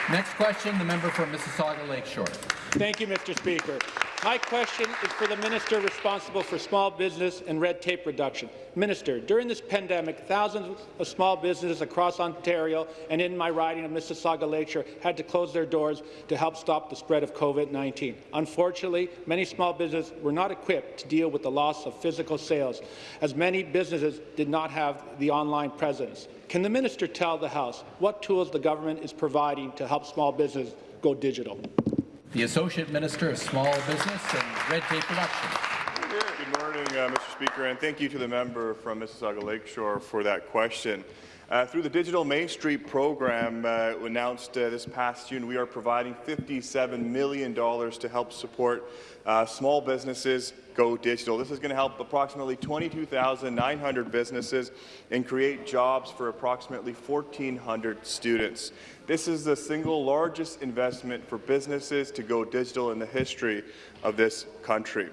Next question, the member for Mississauga Lakeshore. Thank you, Mr. Speaker. My question is for the minister responsible for small business and red tape reduction. Minister, during this pandemic, thousands of small businesses across Ontario and in my riding of Mississauga Lakeshore had to close their doors to help stop the spread of COVID-19. Unfortunately, many small businesses were not equipped to deal with the loss of physical sales, as many businesses did not have the online presence. Can the minister tell the House what tools the government is providing to help small business go digital? The Associate Minister of Small Business and Red Tape Reduction. Good morning, uh, Mr. Speaker, and thank you to the member from Mississauga Lakeshore for that question. Uh, through the Digital Main Street program uh, announced uh, this past June, we are providing $57 million to help support uh, small businesses go digital. This is going to help approximately 22,900 businesses and create jobs for approximately 1,400 students. This is the single largest investment for businesses to go digital in the history of this country.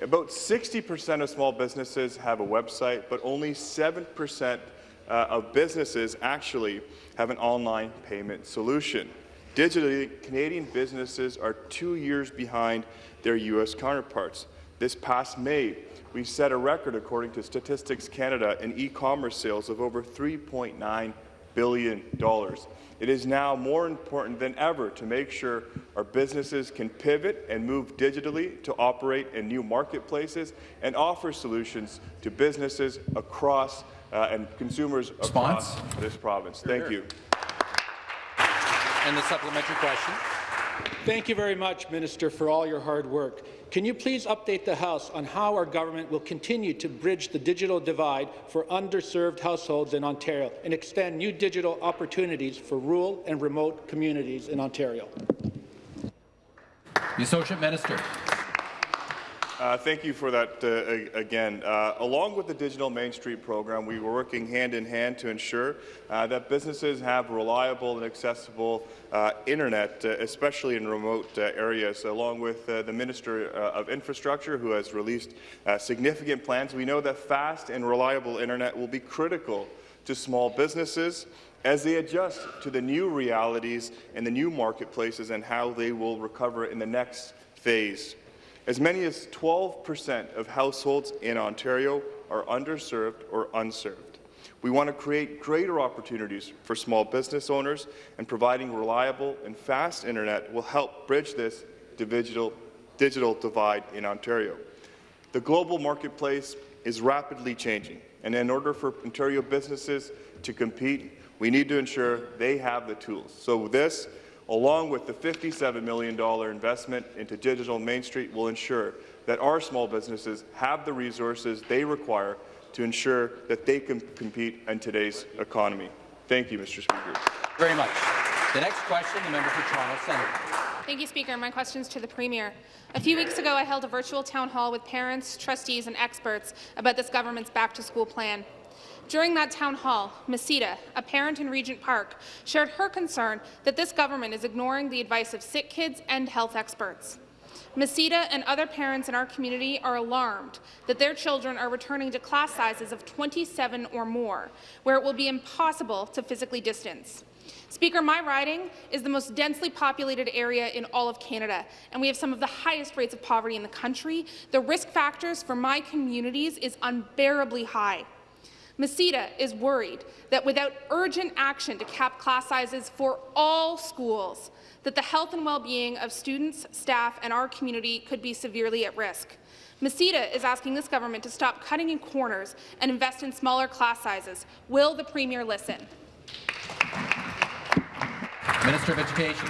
About 60% of small businesses have a website, but only 7% uh, of businesses actually have an online payment solution. Digitally, Canadian businesses are two years behind their U.S. counterparts. This past May, we set a record, according to Statistics Canada, in e-commerce sales of over $3.9 billion. It is now more important than ever to make sure our businesses can pivot and move digitally to operate in new marketplaces and offer solutions to businesses across uh, and consumers Response? across this province. Thank you. And the supplementary question. Thank you very much, Minister, for all your hard work. Can you please update the House on how our government will continue to bridge the digital divide for underserved households in Ontario and extend new digital opportunities for rural and remote communities in Ontario? The Associate Minister. Uh, thank you for that uh, again. Uh, along with the Digital Main Street program, we were working hand in hand to ensure uh, that businesses have reliable and accessible uh, internet, uh, especially in remote areas, along with the Minister of Infrastructure, who has released significant plans. We know that fast and reliable internet will be critical to small businesses as they adjust to the new realities and the new marketplaces and how they will recover in the next phase. As many as 12% of households in Ontario are underserved or unserved. We want to create greater opportunities for small business owners, and providing reliable and fast internet will help bridge this digital, digital divide in Ontario. The global marketplace is rapidly changing, and in order for Ontario businesses to compete, we need to ensure they have the tools. So this along with the $57 million investment into Digital Main Street, will ensure that our small businesses have the resources they require to ensure that they can compete in today's economy. Thank you, Mr. Speaker. Very much. The next question, the member for Toronto Centre. Thank you, Speaker. My question is to the Premier. A few weeks ago, I held a virtual town hall with parents, trustees and experts about this government's back-to-school plan. During that town hall, Masita, a parent in Regent Park, shared her concern that this government is ignoring the advice of sick kids and health experts. Masita and other parents in our community are alarmed that their children are returning to class sizes of 27 or more, where it will be impossible to physically distance. Speaker, my riding is the most densely populated area in all of Canada, and we have some of the highest rates of poverty in the country. The risk factors for my communities is unbearably high. Masita is worried that without urgent action to cap class sizes for all schools, that the health and well-being of students, staff, and our community could be severely at risk. Masita is asking this government to stop cutting in corners and invest in smaller class sizes. Will the Premier listen? Minister of Education.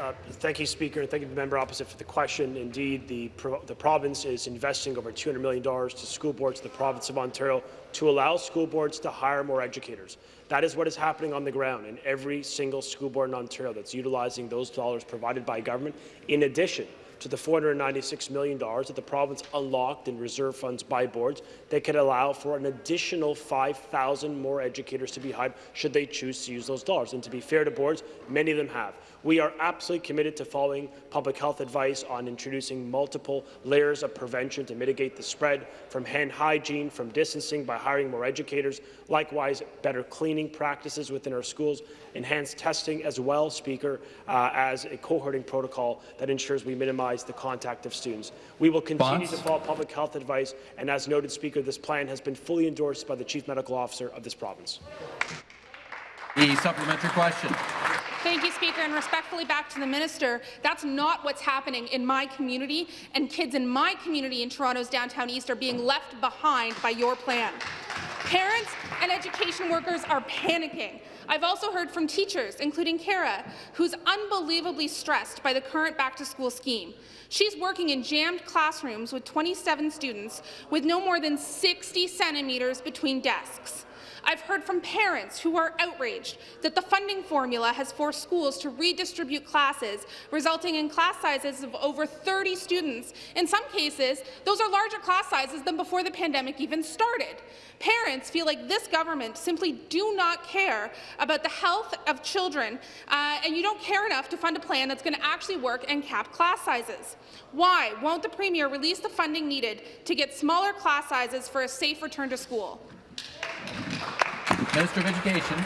Uh, thank you, Speaker, and thank you the member opposite for the question. Indeed, the, pro the province is investing over $200 million to school boards in the province of Ontario to allow school boards to hire more educators. That is what is happening on the ground in every single school board in Ontario that's utilizing those dollars provided by government, in addition to the $496 million that the province unlocked in reserve funds by boards that could allow for an additional 5,000 more educators to be hired should they choose to use those dollars. And to be fair to boards, many of them have. We are absolutely committed to following public health advice on introducing multiple layers of prevention to mitigate the spread from hand hygiene, from distancing by hiring more educators, likewise better cleaning practices within our schools, enhanced testing as well, Speaker, uh, as a cohorting protocol that ensures we minimize the contact of students. We will continue Bonds? to follow public health advice, and as noted, Speaker, this plan has been fully endorsed by the Chief Medical Officer of this province. The supplementary question. Thank you, Speaker, and respectfully back to the minister. That's not what's happening in my community, and kids in my community in Toronto's downtown east are being left behind by your plan. Parents and education workers are panicking. I've also heard from teachers, including Kara, who's unbelievably stressed by the current back-to-school scheme. She's working in jammed classrooms with 27 students with no more than 60 centimetres between desks. I've heard from parents who are outraged that the funding formula has forced schools to redistribute classes, resulting in class sizes of over 30 students. In some cases, those are larger class sizes than before the pandemic even started. Parents feel like this government simply do not care about the health of children, uh, and you don't care enough to fund a plan that's going to actually work and cap class sizes. Why won't the Premier release the funding needed to get smaller class sizes for a safe return to school? Minister of Education.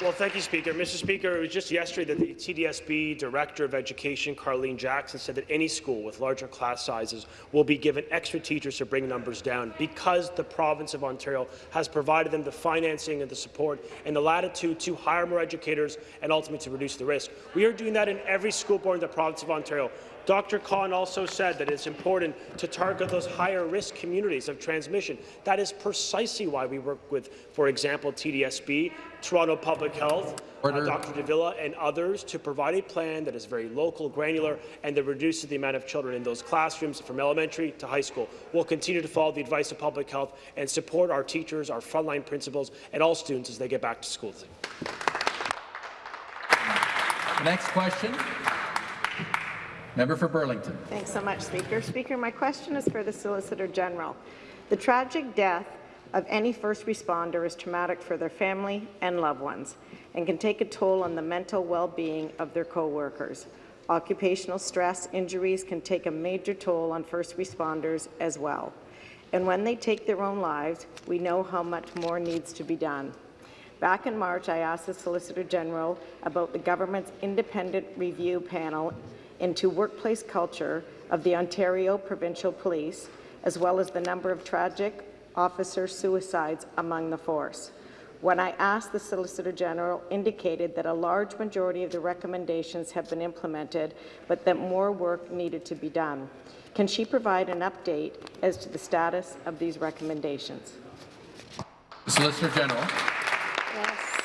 Well, thank you, Speaker. Mr. Speaker, it was just yesterday that the TDSB Director of Education, Carlene Jackson, said that any school with larger class sizes will be given extra teachers to bring numbers down because the province of Ontario has provided them the financing and the support and the latitude to hire more educators and ultimately to reduce the risk. We are doing that in every school board in the province of Ontario. Dr. Khan also said that it's important to target those higher risk communities of transmission. That is precisely why we work with, for example, TDSB, Toronto Public Health, uh, Dr. de Villa and others to provide a plan that is very local, granular, and that reduces the amount of children in those classrooms from elementary to high school. We'll continue to follow the advice of public health and support our teachers, our frontline principals, and all students as they get back to school. Next question. Member for Burlington. Thanks so much, Speaker. Speaker, my question is for the Solicitor General. The tragic death of any first responder is traumatic for their family and loved ones and can take a toll on the mental well-being of their co-workers. Occupational stress injuries can take a major toll on first responders as well. And when they take their own lives, we know how much more needs to be done. Back in March, I asked the Solicitor General about the government's independent review panel into workplace culture of the Ontario Provincial Police, as well as the number of tragic officer suicides among the force. When I asked, the Solicitor General indicated that a large majority of the recommendations have been implemented, but that more work needed to be done. Can she provide an update as to the status of these recommendations? The Solicitor General. Yes.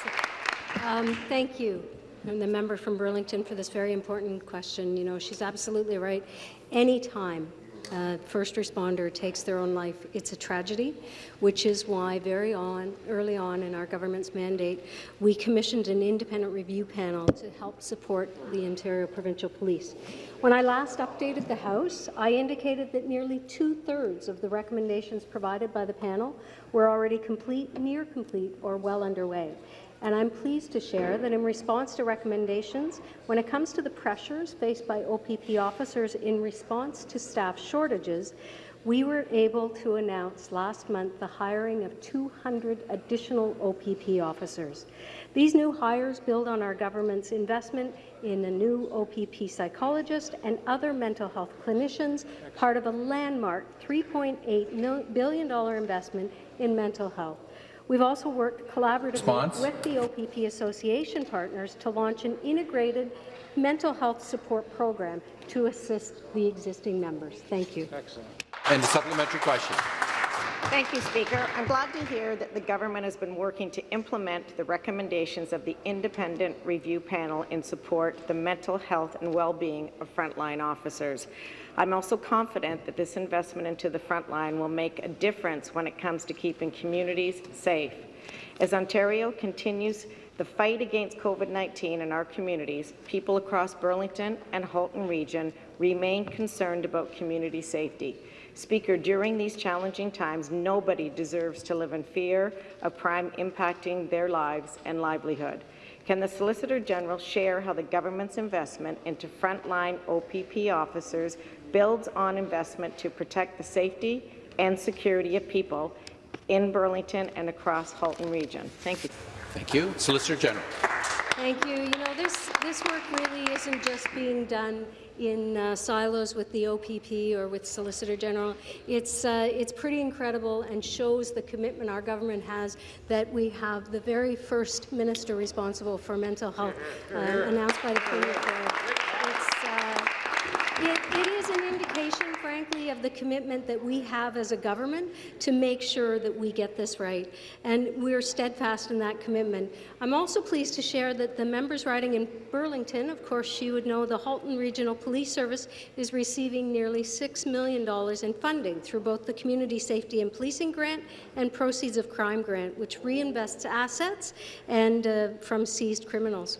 Um, thank you, and the member from Burlington, for this very important question. You know, she's absolutely right. Anytime a first responder takes their own life, it's a tragedy, which is why very on, early on in our government's mandate, we commissioned an independent review panel to help support the Ontario Provincial Police. When I last updated the House, I indicated that nearly two-thirds of the recommendations provided by the panel were already complete, near complete, or well underway. And I'm pleased to share that in response to recommendations, when it comes to the pressures faced by OPP officers in response to staff shortages, we were able to announce last month the hiring of 200 additional OPP officers. These new hires build on our government's investment in a new OPP psychologist and other mental health clinicians, part of a landmark $3.8 billion investment in mental health. We've also worked collaboratively Response. with the OPP Association partners to launch an integrated mental health support program to assist the existing members. Thank you. Excellent. And a supplementary question. Thank you, Speaker. I'm glad to hear that the government has been working to implement the recommendations of the independent review panel in support the mental health and well-being of frontline officers. I'm also confident that this investment into the frontline will make a difference when it comes to keeping communities safe. As Ontario continues the fight against COVID-19 in our communities, people across Burlington and Halton Region remain concerned about community safety. Speaker, during these challenging times, nobody deserves to live in fear of crime impacting their lives and livelihood. Can the Solicitor General share how the government's investment into frontline OPP officers builds on investment to protect the safety and security of people in Burlington and across Halton Region? Thank you. Thank you. Solicitor General. Thank you. You know, this, this work really isn't just being done in uh, silos with the OPP or with Solicitor General. It's, uh, it's pretty incredible and shows the commitment our government has that we have the very first minister responsible for mental health uh, announced by the Premier. It, it is an indication, frankly, of the commitment that we have as a government to make sure that we get this right, and we're steadfast in that commitment. I'm also pleased to share that the members riding in Burlington, of course, she would know the Halton Regional Police Service is receiving nearly $6 million in funding through both the Community Safety and Policing Grant and Proceeds of Crime Grant, which reinvests assets and uh, from seized criminals.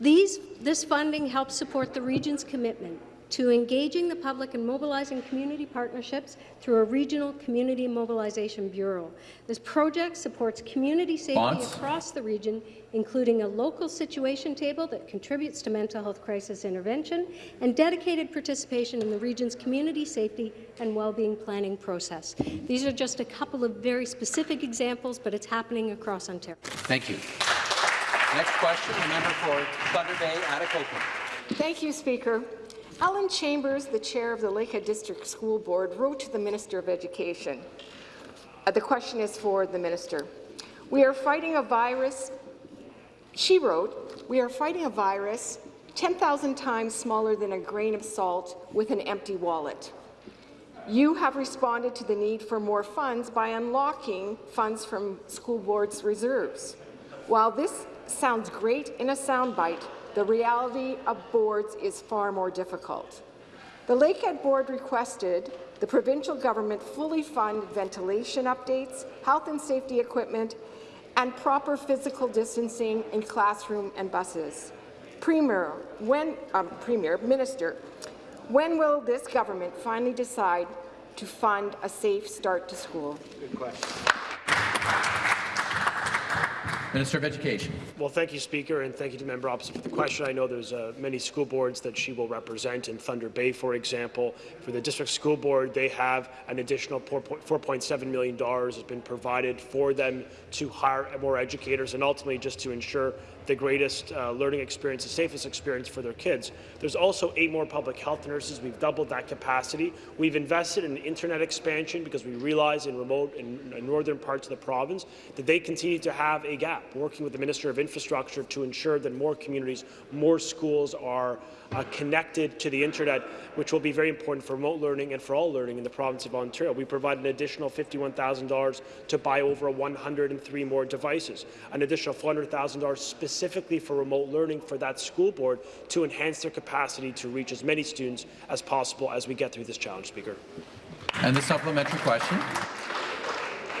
These, this funding helps support the region's commitment to engaging the public and mobilizing community partnerships through a regional community mobilization bureau. This project supports community safety Bonds. across the region, including a local situation table that contributes to mental health crisis intervention and dedicated participation in the region's community safety and well-being planning process. These are just a couple of very specific examples, but it's happening across Ontario. Thank you. Next question, the member for Thunder Bay, Atikokan. Thank you, Speaker. Ellen Chambers, the chair of the Lakehead District School Board, wrote to the Minister of Education. Uh, the question is for the minister. We are fighting a virus, she wrote, we are fighting a virus 10,000 times smaller than a grain of salt with an empty wallet. You have responded to the need for more funds by unlocking funds from school board's reserves. While this sounds great in a soundbite, the reality of boards is far more difficult. The Lakehead Board requested the provincial government fully fund ventilation updates, health and safety equipment, and proper physical distancing in classroom and buses. Premier, when, um, Premier, Minister, when will this government finally decide to fund a safe start to school? Good question. Minister of Education. Well, thank you, Speaker, and thank you to member opposite for the question. I know there's uh, many school boards that she will represent in Thunder Bay, for example. For the district school board, they have an additional $4.7 million has been provided for them to hire more educators and ultimately just to ensure the greatest uh, learning experience, the safest experience for their kids. There's also eight more public health nurses. We've doubled that capacity. We've invested in internet expansion because we realize in remote and northern parts of the province that they continue to have a gap. Working with the Minister of Infrastructure to ensure that more communities, more schools are uh, connected to the internet, which will be very important for remote learning and for all learning in the province of Ontario. We provide an additional $51,000 to buy over 103 more devices, an additional $400,000 specifically for remote learning for that school board to enhance their capacity to reach as many students as possible as we get through this challenge, Speaker. And the supplementary question.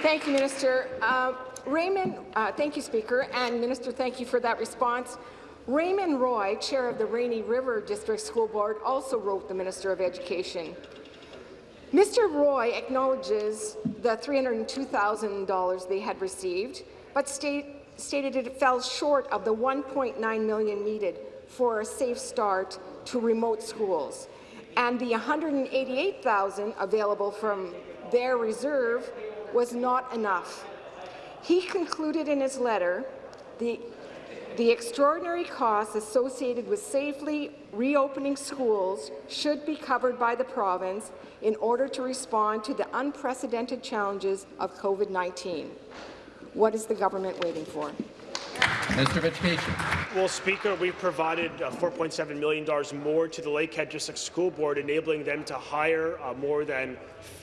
Thank you, Minister. Uh, Raymond, uh, thank you, Speaker, and Minister, thank you for that response. Raymond Roy, chair of the Rainy River District School Board, also wrote the Minister of Education. Mr. Roy acknowledges the $302,000 they had received, but state, stated it fell short of the 1.9 million needed for a safe start to remote schools, and the 188,000 available from their reserve was not enough. He concluded in his letter the the extraordinary costs associated with safely reopening schools should be covered by the province in order to respond to the unprecedented challenges of COVID-19. What is the government waiting for? Minister of Education. Well, Speaker, we've provided uh, $4.7 million more to the Lakehead District School Board, enabling them to hire uh, more than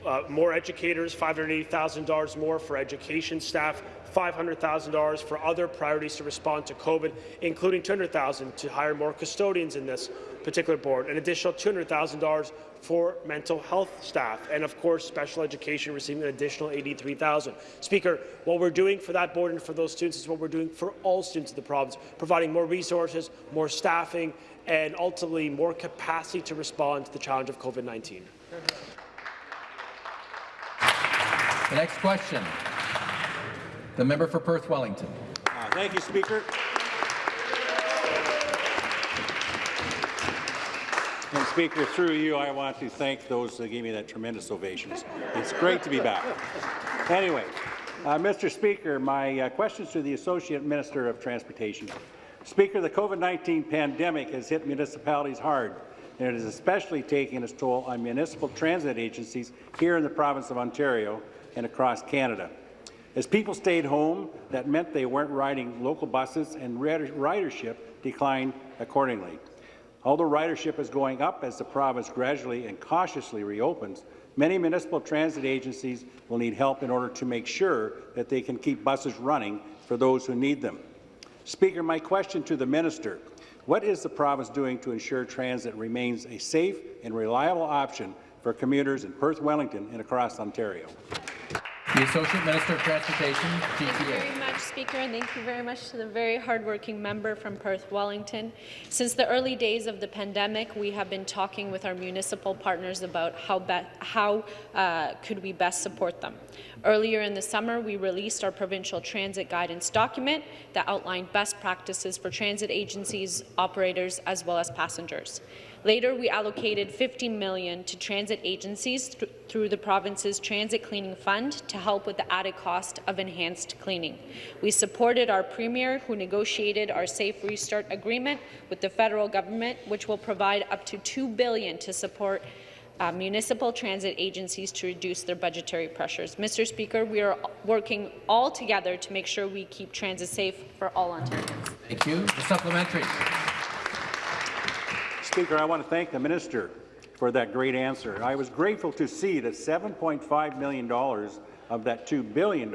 uh, more educators, $580,000 more for education staff, $500,000 for other priorities to respond to COVID, including $200,000 to hire more custodians in this particular board, an additional $200,000 for mental health staff, and of course special education receiving an additional 83,000. Speaker, what we're doing for that board and for those students is what we're doing for all students in the province, providing more resources, more staffing, and ultimately more capacity to respond to the challenge of COVID-19. The next question. The member for Perth Wellington. Uh, thank you, Speaker. And Speaker, through you, I want to thank those that gave me that tremendous ovation. It's great to be back. Anyway, Uh, Mr. Speaker, my uh, questions to the Associate Minister of Transportation. Speaker, the COVID-19 pandemic has hit municipalities hard, and it is especially taking its toll on municipal transit agencies here in the province of Ontario and across Canada. As people stayed home, that meant they weren't riding local buses, and ridership declined accordingly. Although ridership is going up as the province gradually and cautiously reopens, many municipal transit agencies will need help in order to make sure that they can keep buses running for those who need them. Speaker, my question to the minister, what is the province doing to ensure transit remains a safe and reliable option for commuters in Perth, Wellington and across Ontario? The Associate Minister of Transportation, GTA. Thank you very much, Speaker, and thank you very much to the very hardworking member from Perth Wellington. Since the early days of the pandemic, we have been talking with our municipal partners about how, how uh, could we best support them. Earlier in the summer, we released our provincial transit guidance document that outlined best practices for transit agencies, operators, as well as passengers. Later, we allocated 50 million to transit agencies th through the province's Transit Cleaning Fund to help with the added cost of enhanced cleaning. We supported our Premier, who negotiated our Safe Restart Agreement with the federal government, which will provide up to 2 billion to support uh, municipal transit agencies to reduce their budgetary pressures. Mr. Speaker, we are working all together to make sure we keep transit safe for all Ontarians. Thank you. The supplementary. Speaker, I want to thank the minister for that great answer. I was grateful to see that $7.5 million of that $2 billion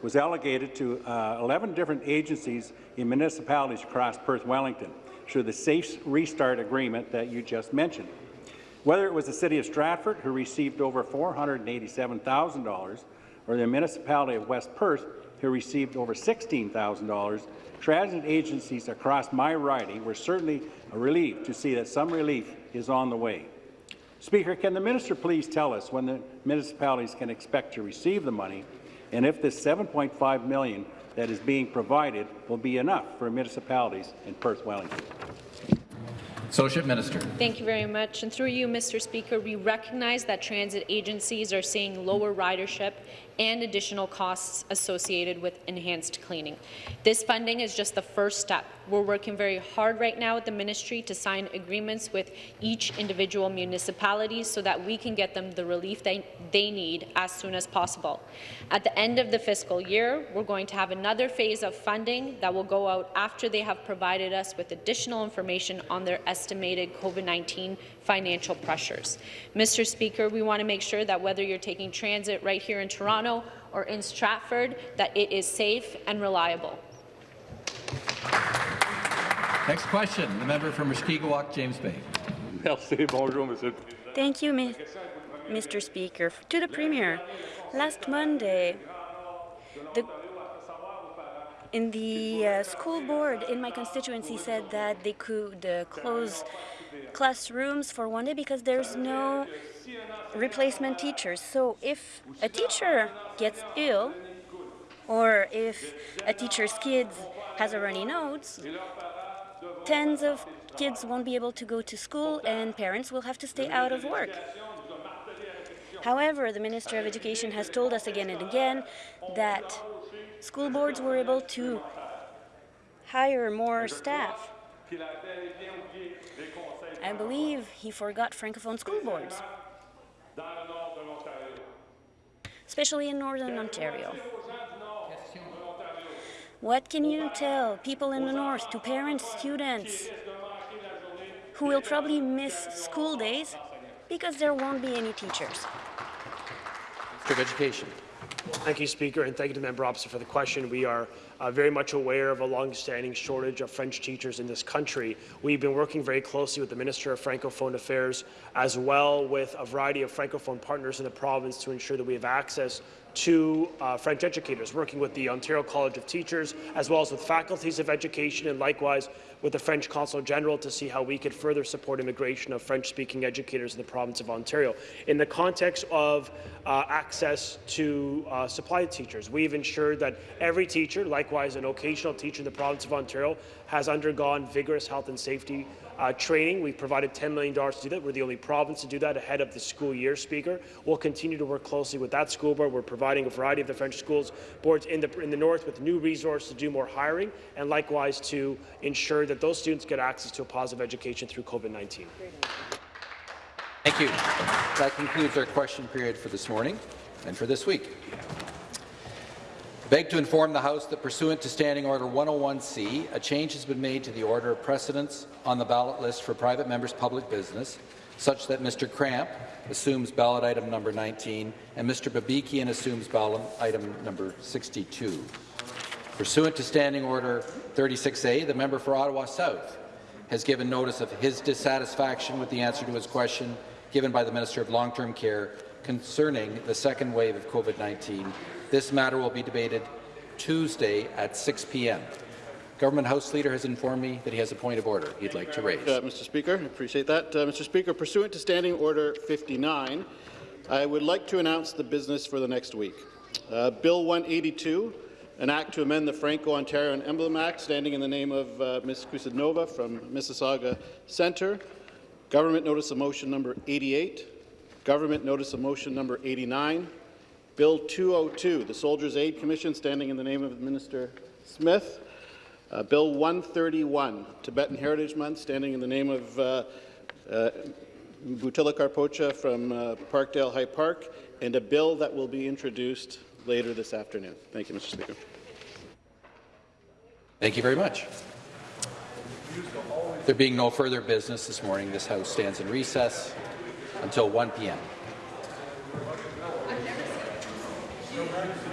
was allocated to uh, 11 different agencies in municipalities across Perth Wellington through the Safe Restart Agreement that you just mentioned. Whether it was the City of Stratford, who received over $487,000, or the municipality of West Perth, who received over $16,000, transit agencies across my riding were certainly relieved to see that some relief is on the way. Speaker, can the minister please tell us when the municipalities can expect to receive the money and if this 7.5 million that is being provided will be enough for municipalities in Perth Wellington? Associate Minister. Thank you very much. And through you, Mr. Speaker, we recognize that transit agencies are seeing lower ridership and additional costs associated with enhanced cleaning. This funding is just the first step. We're working very hard right now at the ministry to sign agreements with each individual municipality so that we can get them the relief they, they need as soon as possible. At the end of the fiscal year, we're going to have another phase of funding that will go out after they have provided us with additional information on their estimated COVID-19 financial pressures. Mr. Speaker, we want to make sure that whether you're taking transit right here in Toronto or in Stratford, that it is safe and reliable. Next question, the member from Mushkegowuk, James Bay. Thank you, Mr. Speaker. To the Premier, last Monday, the in the uh, school board in my constituency said that they could uh, close classrooms for one day because there's no replacement teachers. So if a teacher gets ill or if a teacher's kid has a runny nose, tens of kids won't be able to go to school and parents will have to stay out of work. However, the Minister of Education has told us again and again that school boards were able to hire more staff. I believe he forgot Francophone school boards, especially in Northern Ontario. What can you tell people in the North, to parents, students, who will probably miss school days because there won't be any teachers? Minister of Education. Thank you, Speaker, and thank you to the member opposite for the question. We are uh, very much aware of a long-standing shortage of French teachers in this country. We've been working very closely with the Minister of Francophone Affairs as well with a variety of Francophone partners in the province to ensure that we have access to uh, French educators, working with the Ontario College of Teachers, as well as with faculties of education, and likewise with the French Consul General to see how we could further support immigration of French-speaking educators in the province of Ontario. In the context of uh, access to uh, supply teachers, we've ensured that every teacher, likewise an occasional teacher in the province of Ontario has undergone vigorous health and safety uh, training. We've provided $10 million to do that. We're the only province to do that ahead of the school year, Speaker. We'll continue to work closely with that school board. We're providing a variety of the French schools boards in the, in the north with new resources to do more hiring and likewise to ensure that those students get access to a positive education through COVID-19. Thank you. That concludes our question period for this morning and for this week. I Beg to inform the House that pursuant to Standing Order 101C, a change has been made to the order of precedence on the ballot list for private members' public business, such that Mr. Kramp assumes ballot item number 19 and Mr. Babikian assumes ballot item number 62. Pursuant to Standing Order 36A, the member for Ottawa South has given notice of his dissatisfaction with the answer to his question given by the Minister of Long-Term Care concerning the second wave of COVID-19 this matter will be debated Tuesday at 6 p.m. Government House Leader has informed me that he has a point of order he'd like to raise. Uh, Mr. Speaker, I appreciate that. Uh, Mr. Speaker, pursuant to Standing Order 59, I would like to announce the business for the next week. Uh, Bill 182, an act to amend the Franco-Ontario Emblem Act, standing in the name of uh, Ms. Kusendova from Mississauga Centre. Government Notice of Motion number 88. Government Notice of Motion number 89. Bill 202, the Soldiers' Aid Commission, standing in the name of Minister Smith. Uh, Bill 131, Tibetan Heritage Month, standing in the name of uh, uh, Bhutila Karpoche from uh, Parkdale High Park, and a bill that will be introduced later this afternoon. Thank you, Mr. Speaker. Thank you very much. There being no further business this morning, this House stands in recess until 1 p.m. Thank you.